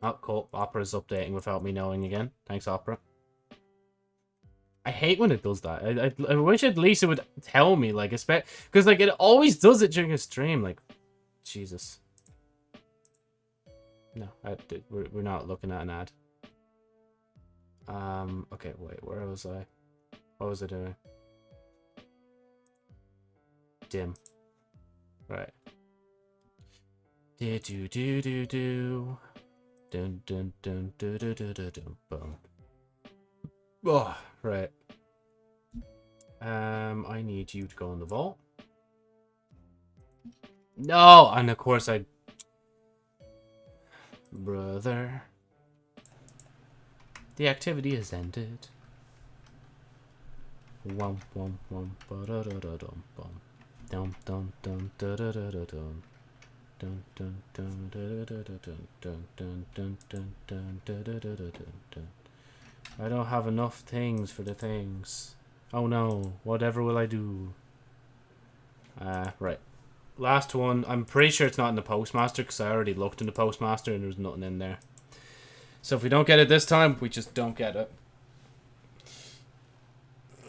Oh, cool. Opera's updating without me knowing again. Thanks, Opera. I hate when it does that. I, I, I wish at least it would tell me, like, expect because like it always does it during a stream. Like, Jesus. No, I, we're we're not looking at an ad. Um. Okay. Wait. Where was I? What was I doing? Dim. Right. Do do do do do. Dun dun dun dun dun dun dun dun. Boom. Oh, right. Um, I need you to go in the vault. No! And of course I... Brother. The activity has ended. Ba da da dum bum. Dum dum dum da da da da dum. Dun dun dun da da da dun dun dun dun dun dun dun dun. I don't have enough things for the things. Oh no, whatever will I do? Uh, right. Last one. I'm pretty sure it's not in the Postmaster because I already looked in the Postmaster and there's nothing in there. So if we don't get it this time, we just don't get it.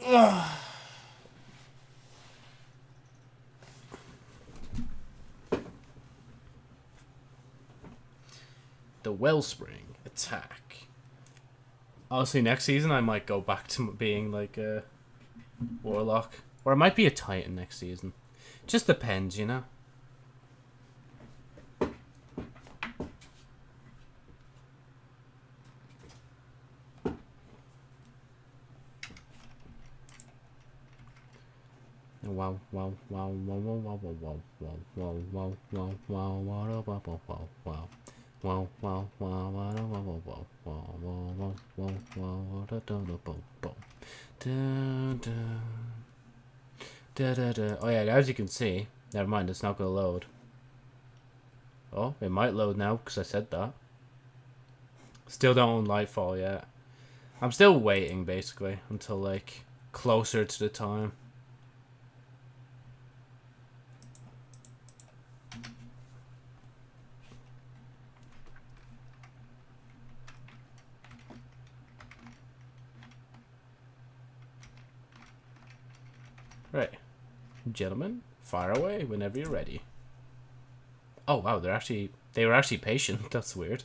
[sighs] The Wellspring attack. Honestly, next season I might go back to being like a warlock, or it might be a titan next season. Just depends, you know. Wow wow wow wow wow wow wow wow wow wow wow wow wow wow wow Oh yeah, as you can see, never mind, it's not going to load. Oh, it might load now because I said that. Still don't own Lightfall yet. I'm still waiting, basically, until, like, closer to the time. Gentlemen, fire away whenever you're ready. Oh, wow, they're actually... They were actually patient. [laughs] That's weird.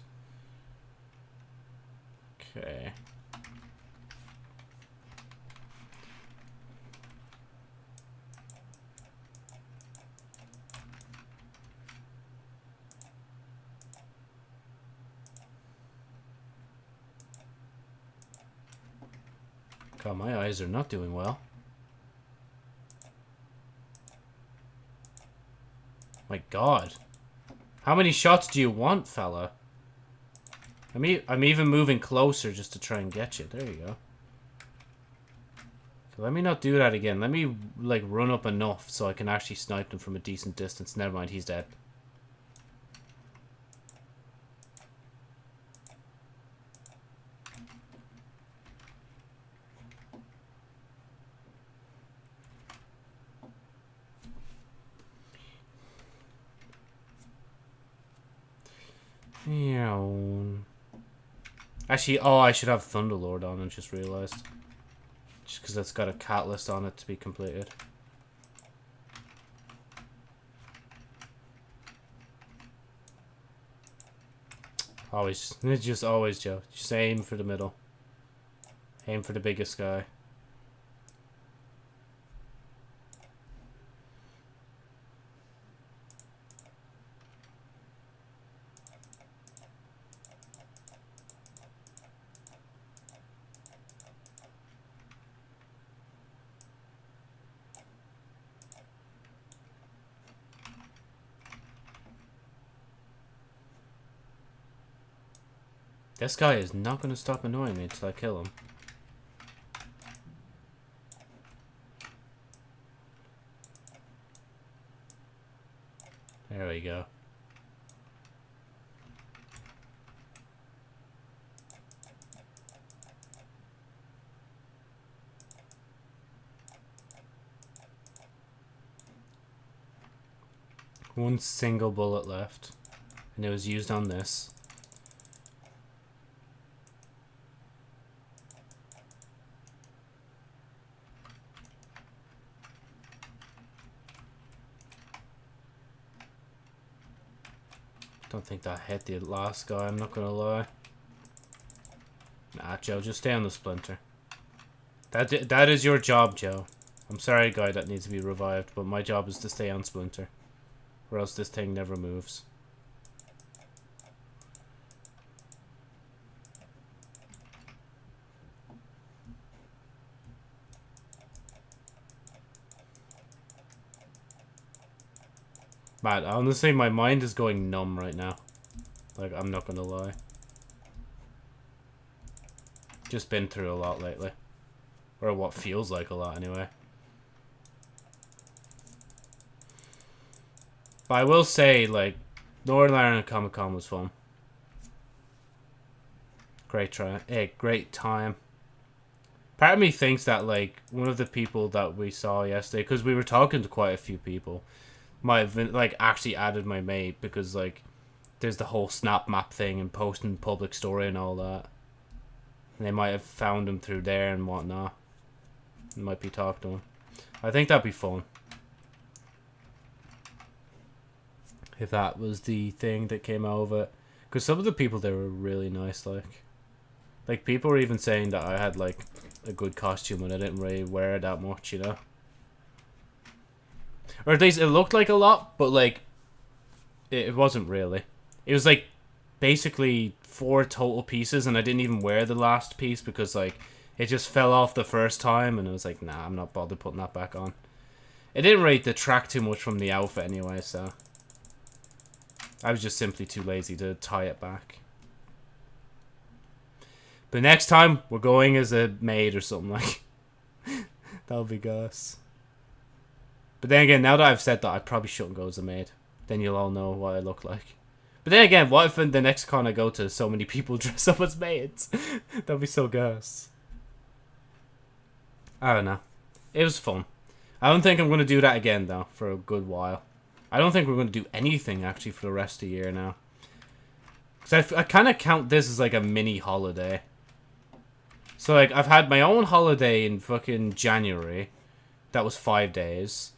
Okay. God, my eyes are not doing well. My god. How many shots do you want, fella? I'm, e I'm even moving closer just to try and get you. There you go. So let me not do that again. Let me, like, run up enough so I can actually snipe them from a decent distance. Never mind, he's dead. Actually, oh, I should have Thunderlord on and just realized. Just because that's got a catalyst on it to be completed. Always. Just always, Joe. Just aim for the middle. Aim for the biggest guy. This guy is not going to stop annoying me until I kill him. There we go. One single bullet left. And it was used on this. Don't think that hit the last guy, I'm not gonna lie. Nah, Joe, just stay on the splinter. That That is your job, Joe. I'm sorry, guy that needs to be revived, but my job is to stay on splinter. Or else this thing never moves. Man, honestly, my mind is going numb right now. Like, I'm not gonna lie. Just been through a lot lately. Or what feels like a lot, anyway. But I will say, like, Northern Ireland Comic Con was fun. Great try. Hey, eh, great time. Part of me thinks that, like, one of the people that we saw yesterday, because we were talking to quite a few people, been, like actually added my mate because like there's the whole snap map thing and posting public story and all that. And they might have found him through there and whatnot. Might be talking to him. I think that'd be fun. If that was the thing that came out of it. Because some of the people there were really nice, like. Like, people were even saying that I had, like, a good costume and I didn't really wear it that much, you know? Or at least it looked like a lot, but like it, it wasn't really. It was like basically four total pieces, and I didn't even wear the last piece because like it just fell off the first time, and I was like, nah, I'm not bothered putting that back on. It didn't really detract too much from the outfit anyway, so I was just simply too lazy to tie it back. But next time, we're going as a maid or something like. [laughs] That'll be Gus. But then again, now that I've said that, I probably shouldn't go as a maid. Then you'll all know what I look like. But then again, what if in the next con I go to, so many people [laughs] dress up as maids? [laughs] That'd be so gross. I don't know. It was fun. I don't think I'm going to do that again, though, for a good while. I don't think we're going to do anything, actually, for the rest of the year now. Because I, I kind of count this as, like, a mini holiday. So, like, I've had my own holiday in fucking January. That was five days.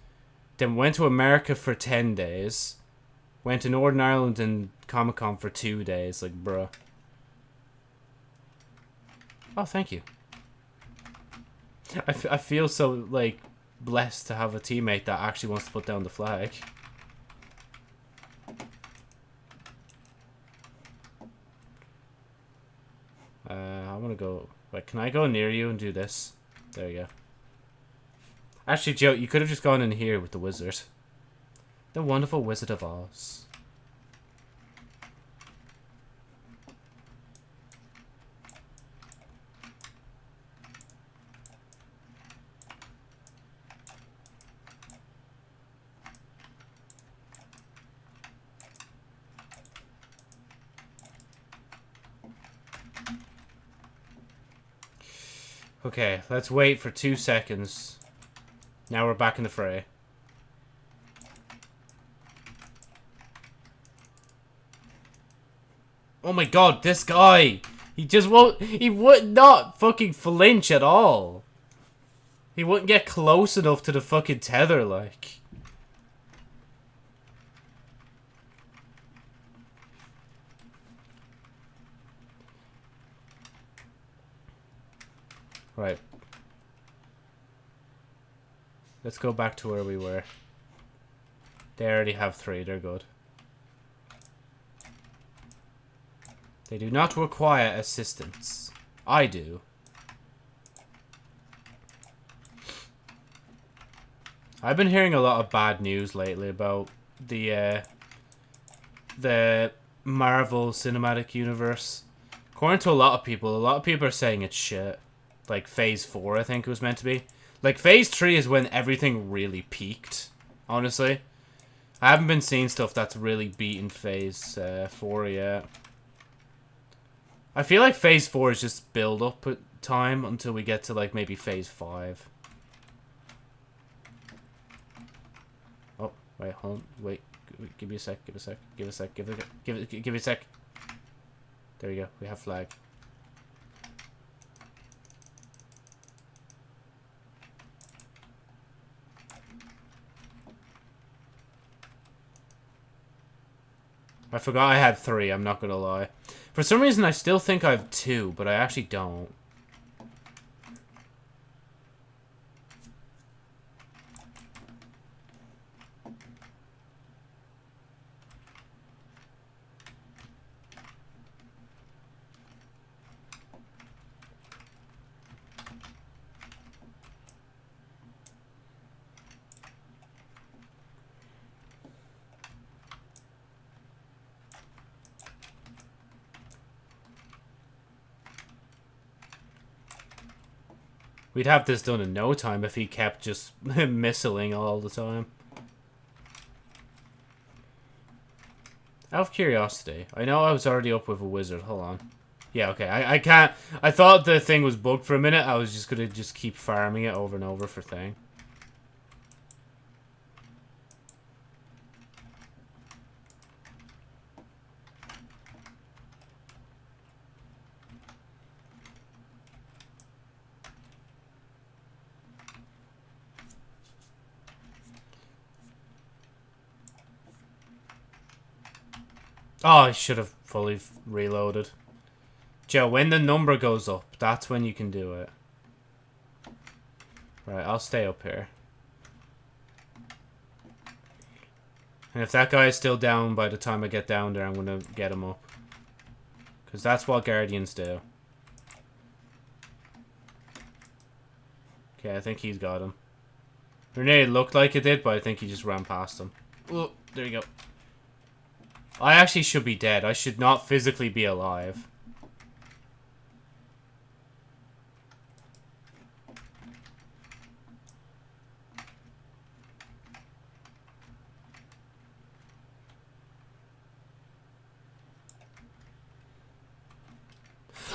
Then went to America for 10 days. Went to Northern Ireland and Comic Con for two days. Like, bruh. Oh, thank you. I, I feel so, like, blessed to have a teammate that actually wants to put down the flag. Uh, I want to go... Wait, can I go near you and do this? There you go. Actually, Joe, you could have just gone in here with the wizard. The wonderful Wizard of Oz. Okay, let's wait for two seconds. Now we're back in the fray. Oh my god, this guy! He just won't- he would not fucking flinch at all! He wouldn't get close enough to the fucking tether, like. Right. Let's go back to where we were. They already have three. They're good. They do not require assistance. I do. I've been hearing a lot of bad news lately about the uh, the Marvel Cinematic Universe. According to a lot of people, a lot of people are saying it's shit. Like Phase 4, I think it was meant to be. Like Phase 3 is when everything really peaked, honestly. I haven't been seeing stuff that's really beaten Phase uh, 4 yet. I feel like Phase 4 is just build up time until we get to like maybe Phase 5. Oh, wait, hold on, wait. Give me a sec, give a sec, give a sec, give it, give give it a sec. There we go, we have flag. I forgot I had three, I'm not gonna lie. For some reason, I still think I have two, but I actually don't. We'd have this done in no time if he kept just [laughs] missiling all the time. Out of curiosity, I know I was already up with a wizard. Hold on. Yeah, okay. I, I can't... I thought the thing was bugged for a minute. I was just going to just keep farming it over and over for thing. Oh, I should have fully reloaded. Joe, when the number goes up, that's when you can do it. Right, I'll stay up here. And if that guy is still down by the time I get down there, I'm going to get him up. Because that's what Guardians do. Okay, I think he's got him. Grenade looked like it did, but I think he just ran past him. Oh, there you go. I actually should be dead. I should not physically be alive.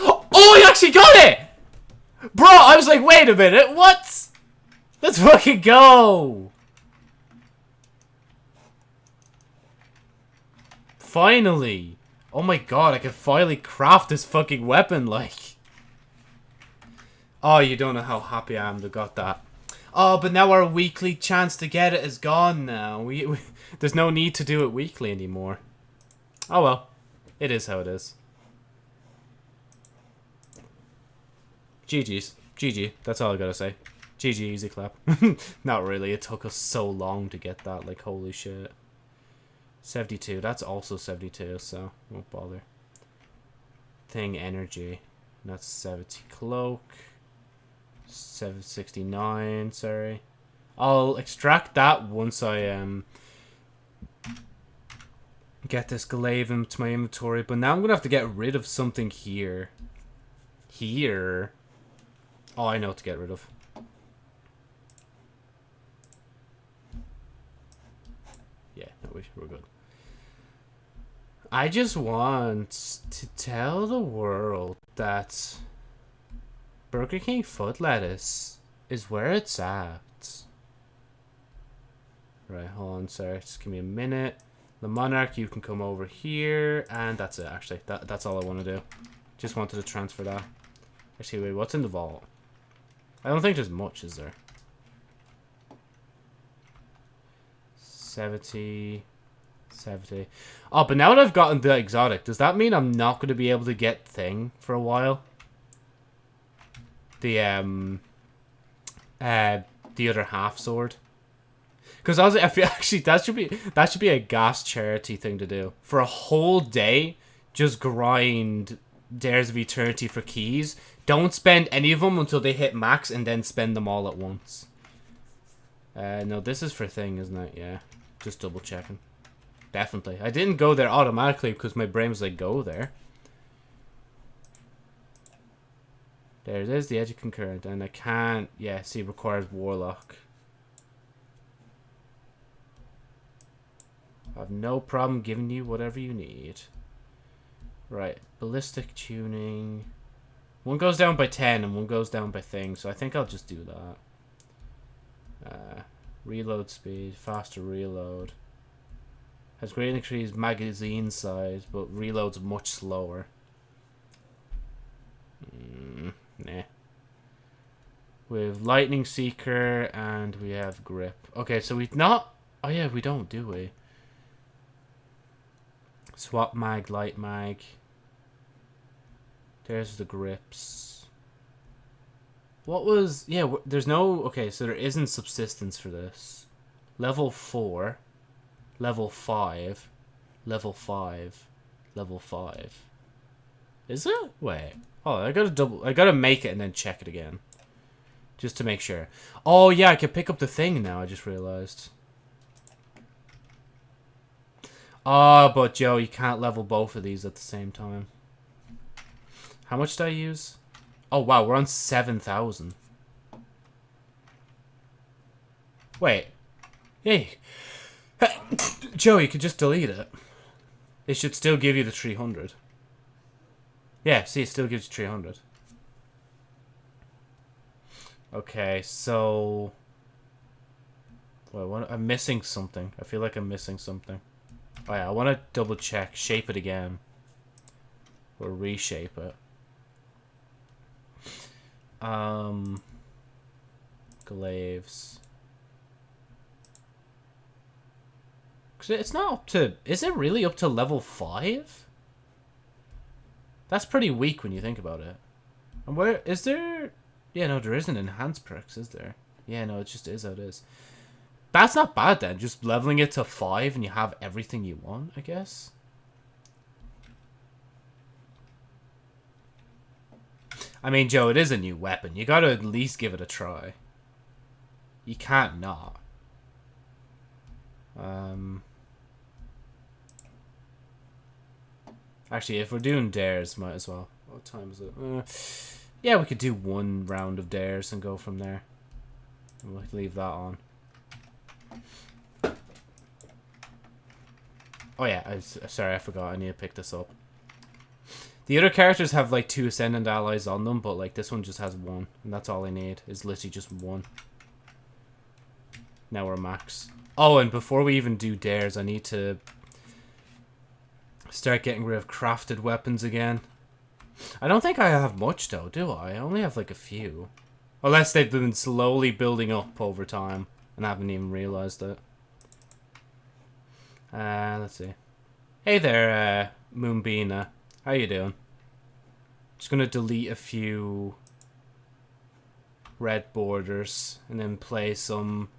Oh, he actually got it! Bro, I was like, wait a minute, what? Let's fucking go! Finally! Oh my god, I can finally craft this fucking weapon, like. Oh, you don't know how happy I am to got that. Oh, but now our weekly chance to get it is gone now. We, we [laughs] There's no need to do it weekly anymore. Oh well. It is how it is. GG's. GG. That's all I gotta say. GG, easy clap. [laughs] Not really. It took us so long to get that. Like, holy shit. 72. That's also 72, so won't bother. Thing energy. That's 70 cloak. 769, sorry. I'll extract that once I um get this glaive into my inventory, but now I'm gonna have to get rid of something here. Here. Oh, I know what to get rid of. Yeah, no, we're good. I just want to tell the world that Burger King foot lettuce is where it's at. Right, hold on, sir. Just give me a minute. The Monarch, you can come over here. And that's it, actually. That, that's all I want to do. Just wanted to transfer that. Actually, wait, what's in the vault? I don't think there's much, is there? 70... 70. Oh, but now that I've gotten the exotic, does that mean I'm not going to be able to get thing for a while? the um uh the other half sword. Because I was I feel [laughs] actually that should be that should be a gas charity thing to do for a whole day. Just grind Dares of Eternity for keys. Don't spend any of them until they hit max, and then spend them all at once. Uh, no, this is for thing, isn't it? Yeah, just double checking. Definitely. I didn't go there automatically because my brain was like, go there. There it is, the edge of Concurrence, and I can't, yeah, see, requires warlock. I have no problem giving you whatever you need. Right, ballistic tuning. One goes down by 10 and one goes down by thing, so I think I'll just do that. Uh, reload speed, faster reload. Has great increased magazine size, but reloads much slower. Mm, nah. We have Lightning Seeker and we have Grip. Okay, so we've not... Oh yeah, we don't, do we? Swap mag, light mag. There's the grips. What was... Yeah, there's no... Okay, so there isn't subsistence for this. Level 4. Level 5. Level 5. Level 5. Is it? Wait. Oh, I gotta double... I gotta make it and then check it again. Just to make sure. Oh, yeah, I can pick up the thing now, I just realized. Oh, but Joe, you can't level both of these at the same time. How much did I use? Oh, wow, we're on 7,000. Wait. Hey. [laughs] Joe, you could just delete it. It should still give you the 300. Yeah, see, it still gives you 300. Okay, so... Wait, what, I'm missing something. I feel like I'm missing something. Oh yeah, I want to double check. Shape it again. Or reshape it. Um... Glaives. It's not up to... Is it really up to level 5? That's pretty weak when you think about it. And where... Is there... Yeah, no, there isn't enhanced perks, is there? Yeah, no, it just is how it is. That's not bad then. Just leveling it to 5 and you have everything you want, I guess. I mean, Joe, it is a new weapon. You gotta at least give it a try. You can't not. Um... Actually, if we're doing dares, might as well. What time is it? Uh, yeah, we could do one round of dares and go from there. We'll leave that on. Oh yeah, I, sorry, I forgot. I need to pick this up. The other characters have like two Ascendant alloys on them, but like this one just has one. And that's all I need, is literally just one. Now we're max. Oh, and before we even do dares, I need to start getting rid of crafted weapons again. I don't think I have much though, do I? I only have like a few. Unless they've been slowly building up over time and I haven't even realized it. Uh, let's see. Hey there, uh, Moonbina. How you doing? Just gonna delete a few red borders and then play some...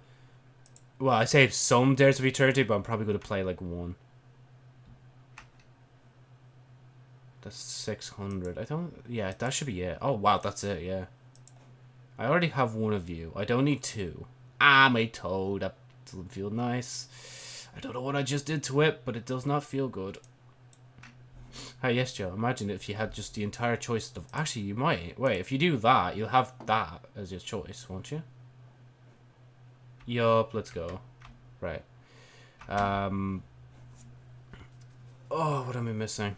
Well, I say some Dares of Eternity, but I'm probably gonna play like one. That's 600. I don't... Yeah, that should be it. Oh, wow, that's it, yeah. I already have one of you. I don't need two. Ah, my toe. That doesn't feel nice. I don't know what I just did to it, but it does not feel good. Hey, yes, Joe. Imagine if you had just the entire choice of... Actually, you might. Wait, if you do that, you'll have that as your choice, won't you? Yup, let's go. Right. Um... Oh, what am I missing?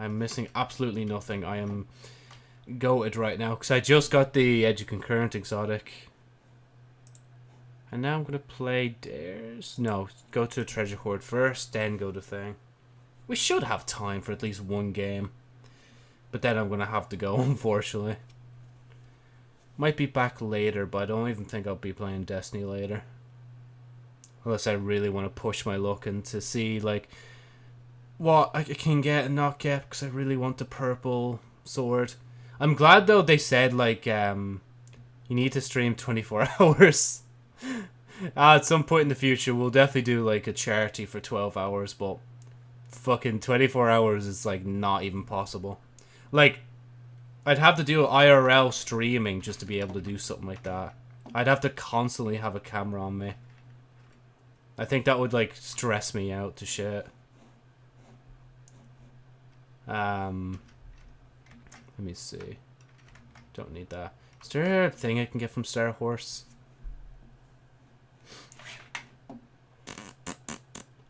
I'm missing absolutely nothing. I am goated right now, because I just got the Edge of Concurrence exotic. And now I'm going to play Dares. No, go to Treasure Hoard first, then go to Thing. We should have time for at least one game. But then I'm going to have to go, [laughs] unfortunately. Might be back later, but I don't even think I'll be playing Destiny later. Unless I really want to push my luck and to see, like, what I can get and not get, because I really want the purple sword. I'm glad though they said like um, you need to stream 24 [laughs] hours. uh, at some point in the future, we'll definitely do like a charity for 12 hours, but fucking 24 hours is like not even possible. Like, I'd have to do IRL streaming just to be able to do something like that. I'd have to constantly have a camera on me. I think that would like stress me out to shit. Um, let me see. Don't need that. Is there a thing I can get from Star Horse?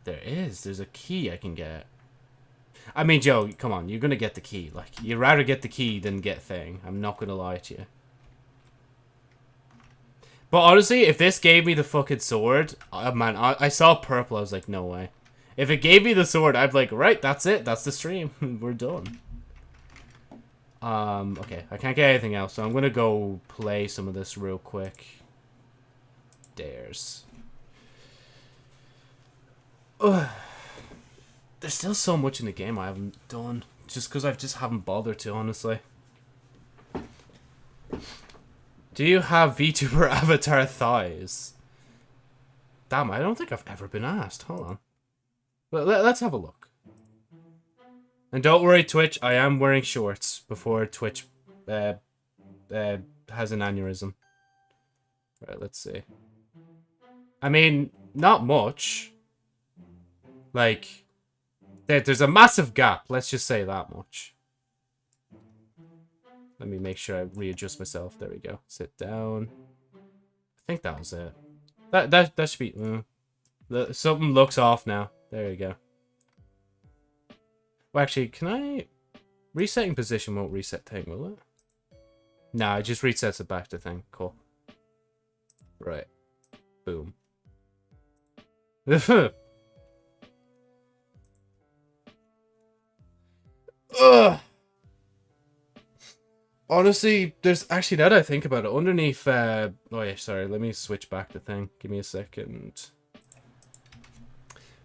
There is. There's a key I can get. I mean, Joe, come on. You're going to get the key. Like, you'd rather get the key than get thing. I'm not going to lie to you. But honestly, if this gave me the fucking sword, oh, man, I, I saw purple. I was like, no way. If it gave me the sword, I'd be like, right, that's it. That's the stream. [laughs] We're done. Um, okay, I can't get anything else, so I'm gonna go play some of this real quick. Dares. Ugh. There's still so much in the game I haven't done, just because I just haven't bothered to, honestly. Do you have VTuber [laughs] avatar thighs? Damn, I don't think I've ever been asked. Hold on. Let, us have a look. And don't worry, Twitch, I am wearing shorts before Twitch uh, uh, has an aneurysm. Right, let's see. I mean, not much. Like, there, there's a massive gap, let's just say that much. Let me make sure I readjust myself. There we go. Sit down. I think that was it. That that that should be. Uh, something looks off now. There you go. Well, actually, can I... Resetting position won't reset thing, will it? No, it just resets it back to thing. Cool. Right. Boom. [laughs] Ugh. Honestly, there's actually now that I think about it, underneath uh oh yeah, sorry, let me switch back to thing. Give me a second.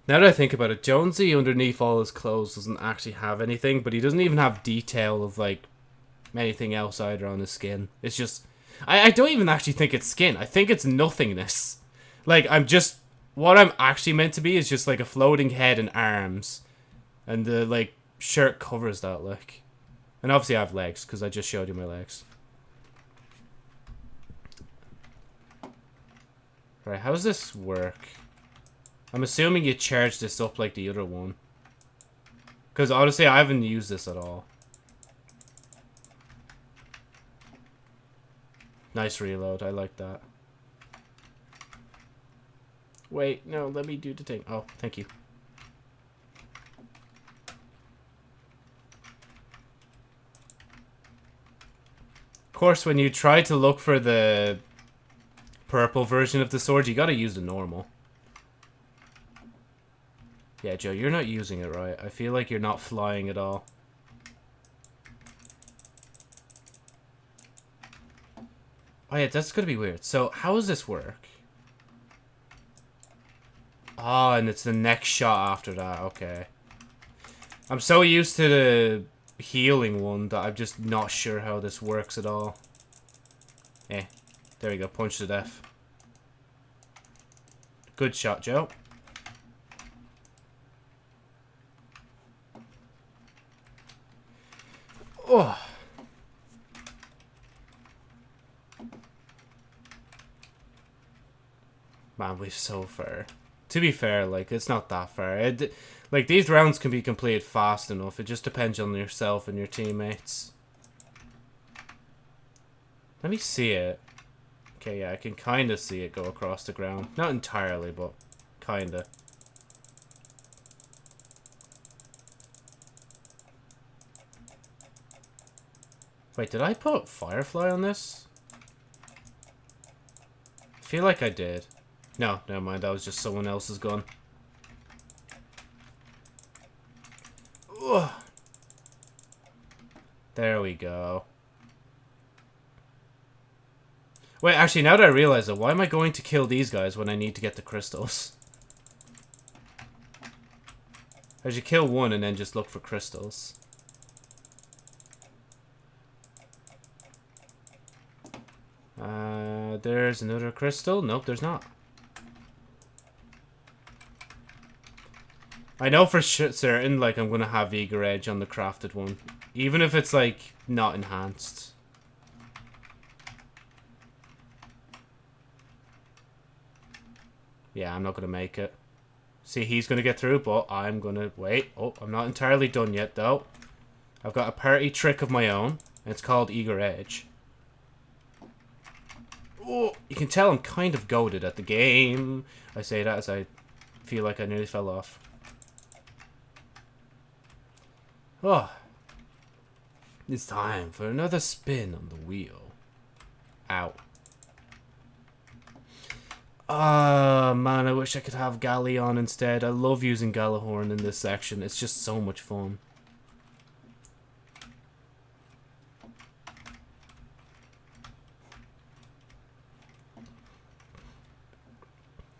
Now that I think about it, Jonesy underneath all his clothes doesn't actually have anything, but he doesn't even have detail of like anything else either on his skin. It's just I, I don't even actually think it's skin. I think it's nothingness. Like I'm just what I'm actually meant to be is just like a floating head and arms. And the like shirt covers that like. And obviously I have legs, because I just showed you my legs. Right, how does this work? I'm assuming you charge this up like the other one. Because honestly, I haven't used this at all. Nice reload, I like that. Wait, no, let me do the thing. Oh, thank you. Of course, when you try to look for the purple version of the sword, you gotta use the normal. Yeah, Joe, you're not using it right. I feel like you're not flying at all. Oh yeah, that's gonna be weird. So, how does this work? Ah, oh, and it's the next shot after that. Okay. I'm so used to the healing one that I'm just not sure how this works at all. Eh. There we go. Punch to death. Good shot, Joe. Oh. Man, we're so far. To be fair, like, it's not that far. It, like, these rounds can be completed fast enough. It just depends on yourself and your teammates. Let me see it. Okay, yeah, I can kind of see it go across the ground. Not entirely, but kind of. Wait, did I put Firefly on this? I feel like I did. No, never mind. That was just someone else's gun. Ugh. There we go. Wait, actually, now that I realize it, why am I going to kill these guys when I need to get the crystals? [laughs] I should kill one and then just look for crystals. Uh, there's another crystal. Nope, there's not. I know for certain, like, I'm gonna have Eager Edge on the crafted one. Even if it's, like, not enhanced. Yeah, I'm not gonna make it. See, he's gonna get through, but I'm gonna... Wait. Oh, I'm not entirely done yet, though. I've got a party trick of my own. It's called Eager Edge. Oh, you can tell I'm kind of goaded at the game. I say that as I feel like I nearly fell off. Oh. It's time for another spin on the wheel. Ow. Ah, uh, man, I wish I could have Galleon instead. I love using Gjallarhorn in this section. It's just so much fun.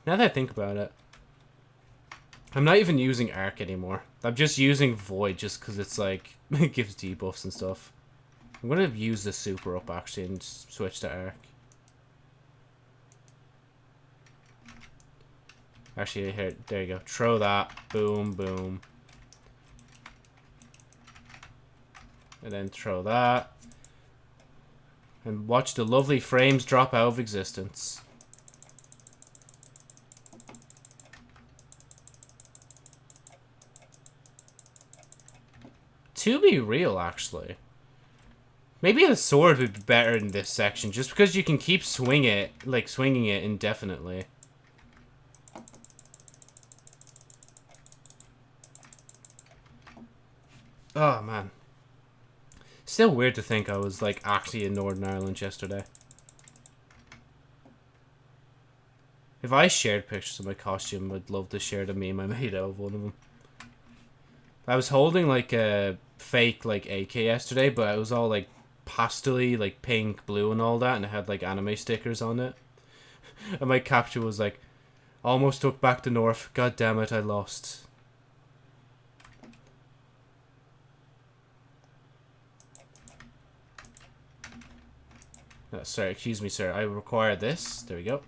Now that I think about it, I'm not even using Arc anymore. I'm just using Void just because it's like, [laughs] it gives debuffs and stuff. I'm going to use the Super up actually and switch to Arc. Actually, here, there you go. Throw that. Boom, boom. And then throw that. And watch the lovely frames drop out of existence. To be real, actually. Maybe a sword would be better in this section, just because you can keep swing it, like swinging it indefinitely. Oh, man. Still weird to think I was, like, actually in Northern Ireland yesterday. If I shared pictures of my costume, I'd love to share the meme I made out of one of them. I was holding, like, a fake like AK yesterday, but it was all like pastely, like pink, blue, and all that, and it had like anime stickers on it. [laughs] and my capture was like, almost took back the north. God damn it, I lost. Oh, sorry, excuse me, sir. I require this. There we go.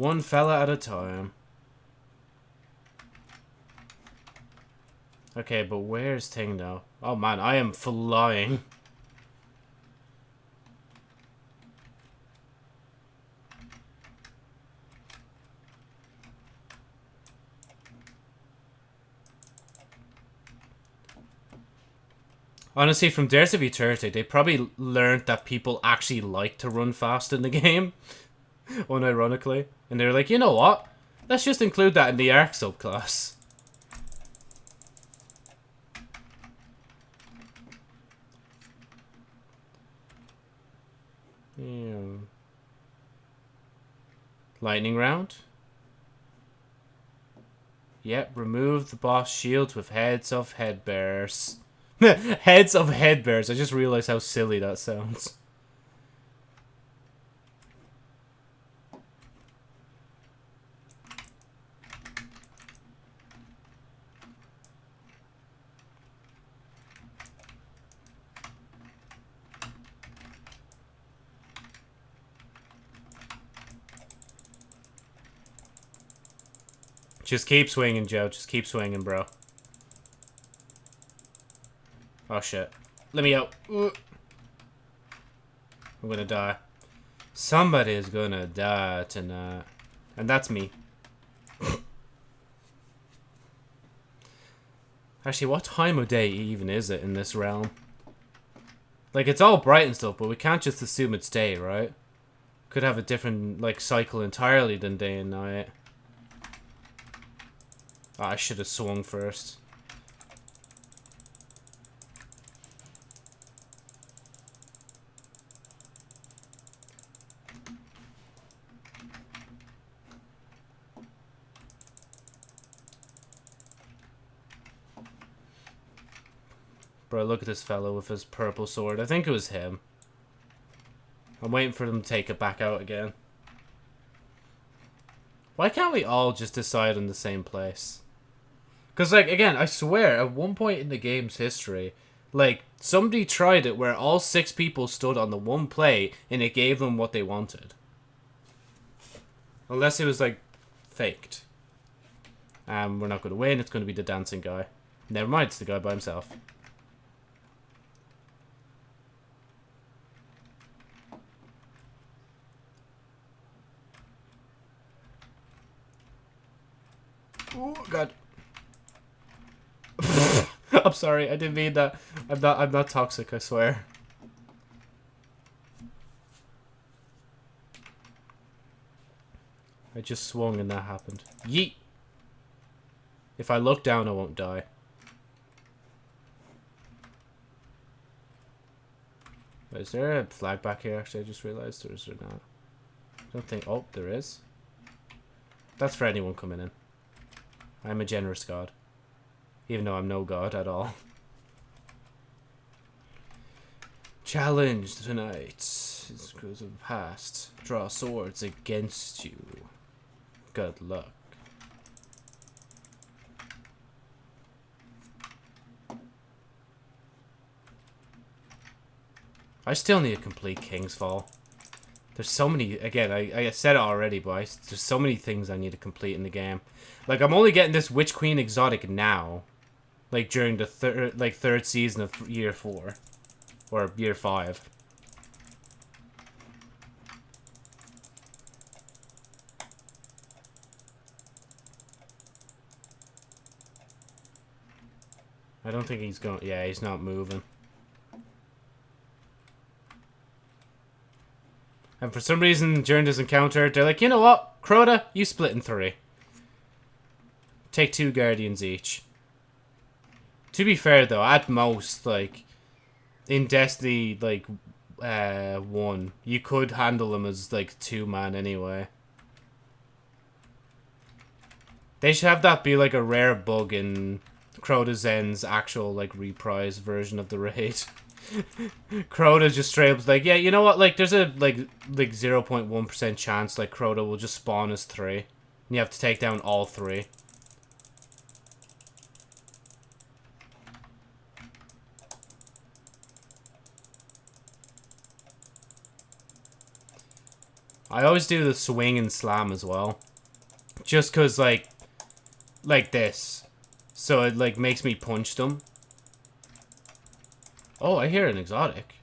One fella at a time. Okay, but where's Ting now? Oh man, I am flying. Honestly, from Dares of Eternity, they probably learned that people actually like to run fast in the [laughs] game. [laughs] Unironically. And they're like, you know what? Let's just include that in the Arc subclass. Yeah. Lightning round. Yep, remove the boss shields with heads of headbearers. [laughs] heads of headbearers. I just realized how silly that sounds. Just keep swinging, Joe. Just keep swinging, bro. Oh, shit. Let me out. I'm gonna die. Somebody is gonna die tonight. And that's me. [laughs] Actually, what time of day even is it in this realm? Like, it's all bright and stuff, but we can't just assume it's day, right? Could have a different, like, cycle entirely than day and night. Oh, I should have swung first. Bro, look at this fellow with his purple sword. I think it was him. I'm waiting for them to take it back out again. Why can't we all just decide on the same place? Because, like, again, I swear, at one point in the game's history, like, somebody tried it where all six people stood on the one play and it gave them what they wanted. Unless it was, like, faked. Um, we're not going to win, it's going to be the dancing guy. Never mind, it's the guy by himself. Oh, God. [laughs] I'm sorry, I didn't mean that. I'm not I'm not toxic, I swear. I just swung and that happened. Yeet! If I look down, I won't die. Is there a flag back here, actually? I just realized, or is there not? I don't think... Oh, there is. That's for anyone coming in. I'm a generous god. Even though I'm no god at all. Challenge tonight. It's because of the past. Draw swords against you. Good luck. I still need to complete King's Fall. There's so many, again, I, I said it already, but I, there's so many things I need to complete in the game. Like, I'm only getting this Witch Queen exotic now. Like, during the third, like, third season of year four. Or year five. I don't think he's going, yeah, he's not moving. And for some reason, during this encounter, they're like, you know what? Crota, you split in three. Take two Guardians each. To be fair, though, at most, like, in Destiny, like, uh, 1, you could handle them as, like, two-man anyway. They should have that be, like, a rare bug in Crota's End's actual, like, reprise version of the raid. [laughs] Crota just straight up like, yeah, you know what? Like, there's a like like zero point one percent chance like Crota will just spawn as three, and you have to take down all three. I always do the swing and slam as well, just cause like, like this, so it like makes me punch them Oh, I hear an exotic.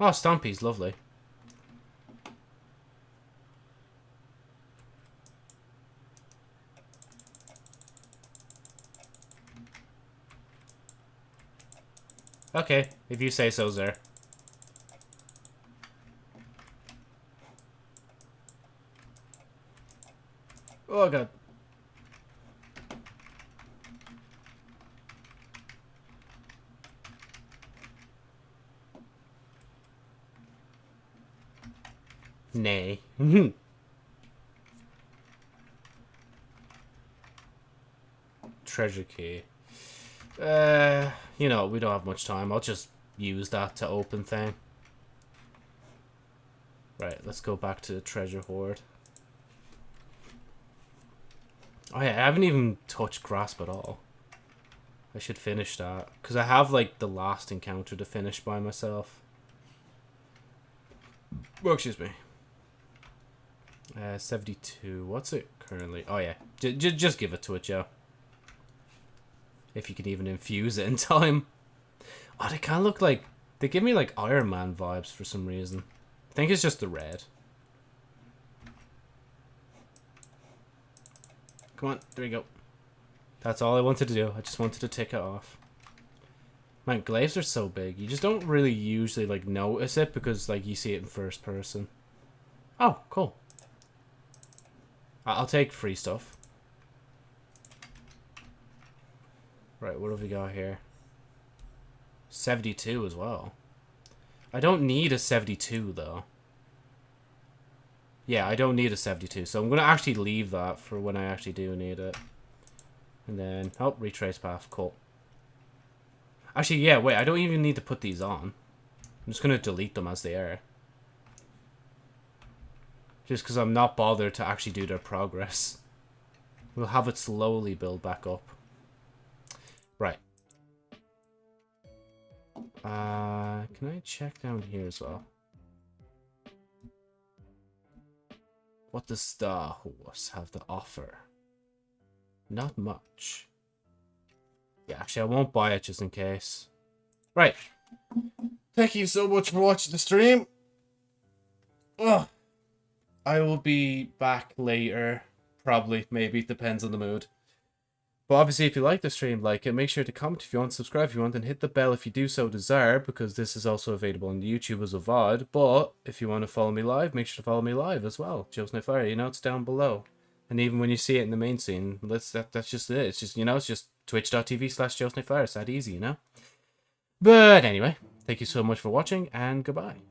Oh, Stompy's lovely. Okay, if you say so, Zer. Oh god. Nay. [laughs] Treasure key. Uh, you know, we don't have much time. I'll just use that to open thing. Right, let's go back to the treasure hoard. Oh yeah, I haven't even touched Grasp at all. I should finish that. Because I have, like, the last encounter to finish by myself. Well, excuse me. Uh, 72. What's it currently? Oh, yeah. J just give it to it, Joe. If you can even infuse it in [laughs] time. Oh, they kind of look like... They give me, like, Iron Man vibes for some reason. I think it's just the red. Come on, there you go. That's all I wanted to do. I just wanted to tick it off. Man, glaives are so big. You just don't really usually, like, notice it because, like, you see it in first person. Oh, cool. I'll take free stuff. Right, what have we got here? 72 as well. I don't need a 72, though. Yeah, I don't need a 72, so I'm going to actually leave that for when I actually do need it. And then, oh, retrace path, cool. Actually, yeah, wait, I don't even need to put these on. I'm just going to delete them as they are. Just because I'm not bothered to actually do their progress. We'll have it slowly build back up. Right. Uh, can I check down here as well? What does Star Horse have to offer? Not much. Yeah, actually, I won't buy it just in case. Right. Thank you so much for watching the stream. Ugh. I will be back later. Probably, maybe. Depends on the mood. But obviously, if you like the stream, like it, make sure to comment if you want, subscribe if you want, and hit the bell if you do so desire, because this is also available on YouTube as a VOD. But if you want to follow me live, make sure to follow me live as well. Joe's No Fire, you know, it's down below. And even when you see it in the main scene, let's that that's just it. It's just you know, it's just twitch.tv slash Joe's No Fire. It's that easy, you know? But anyway, thank you so much for watching, and goodbye.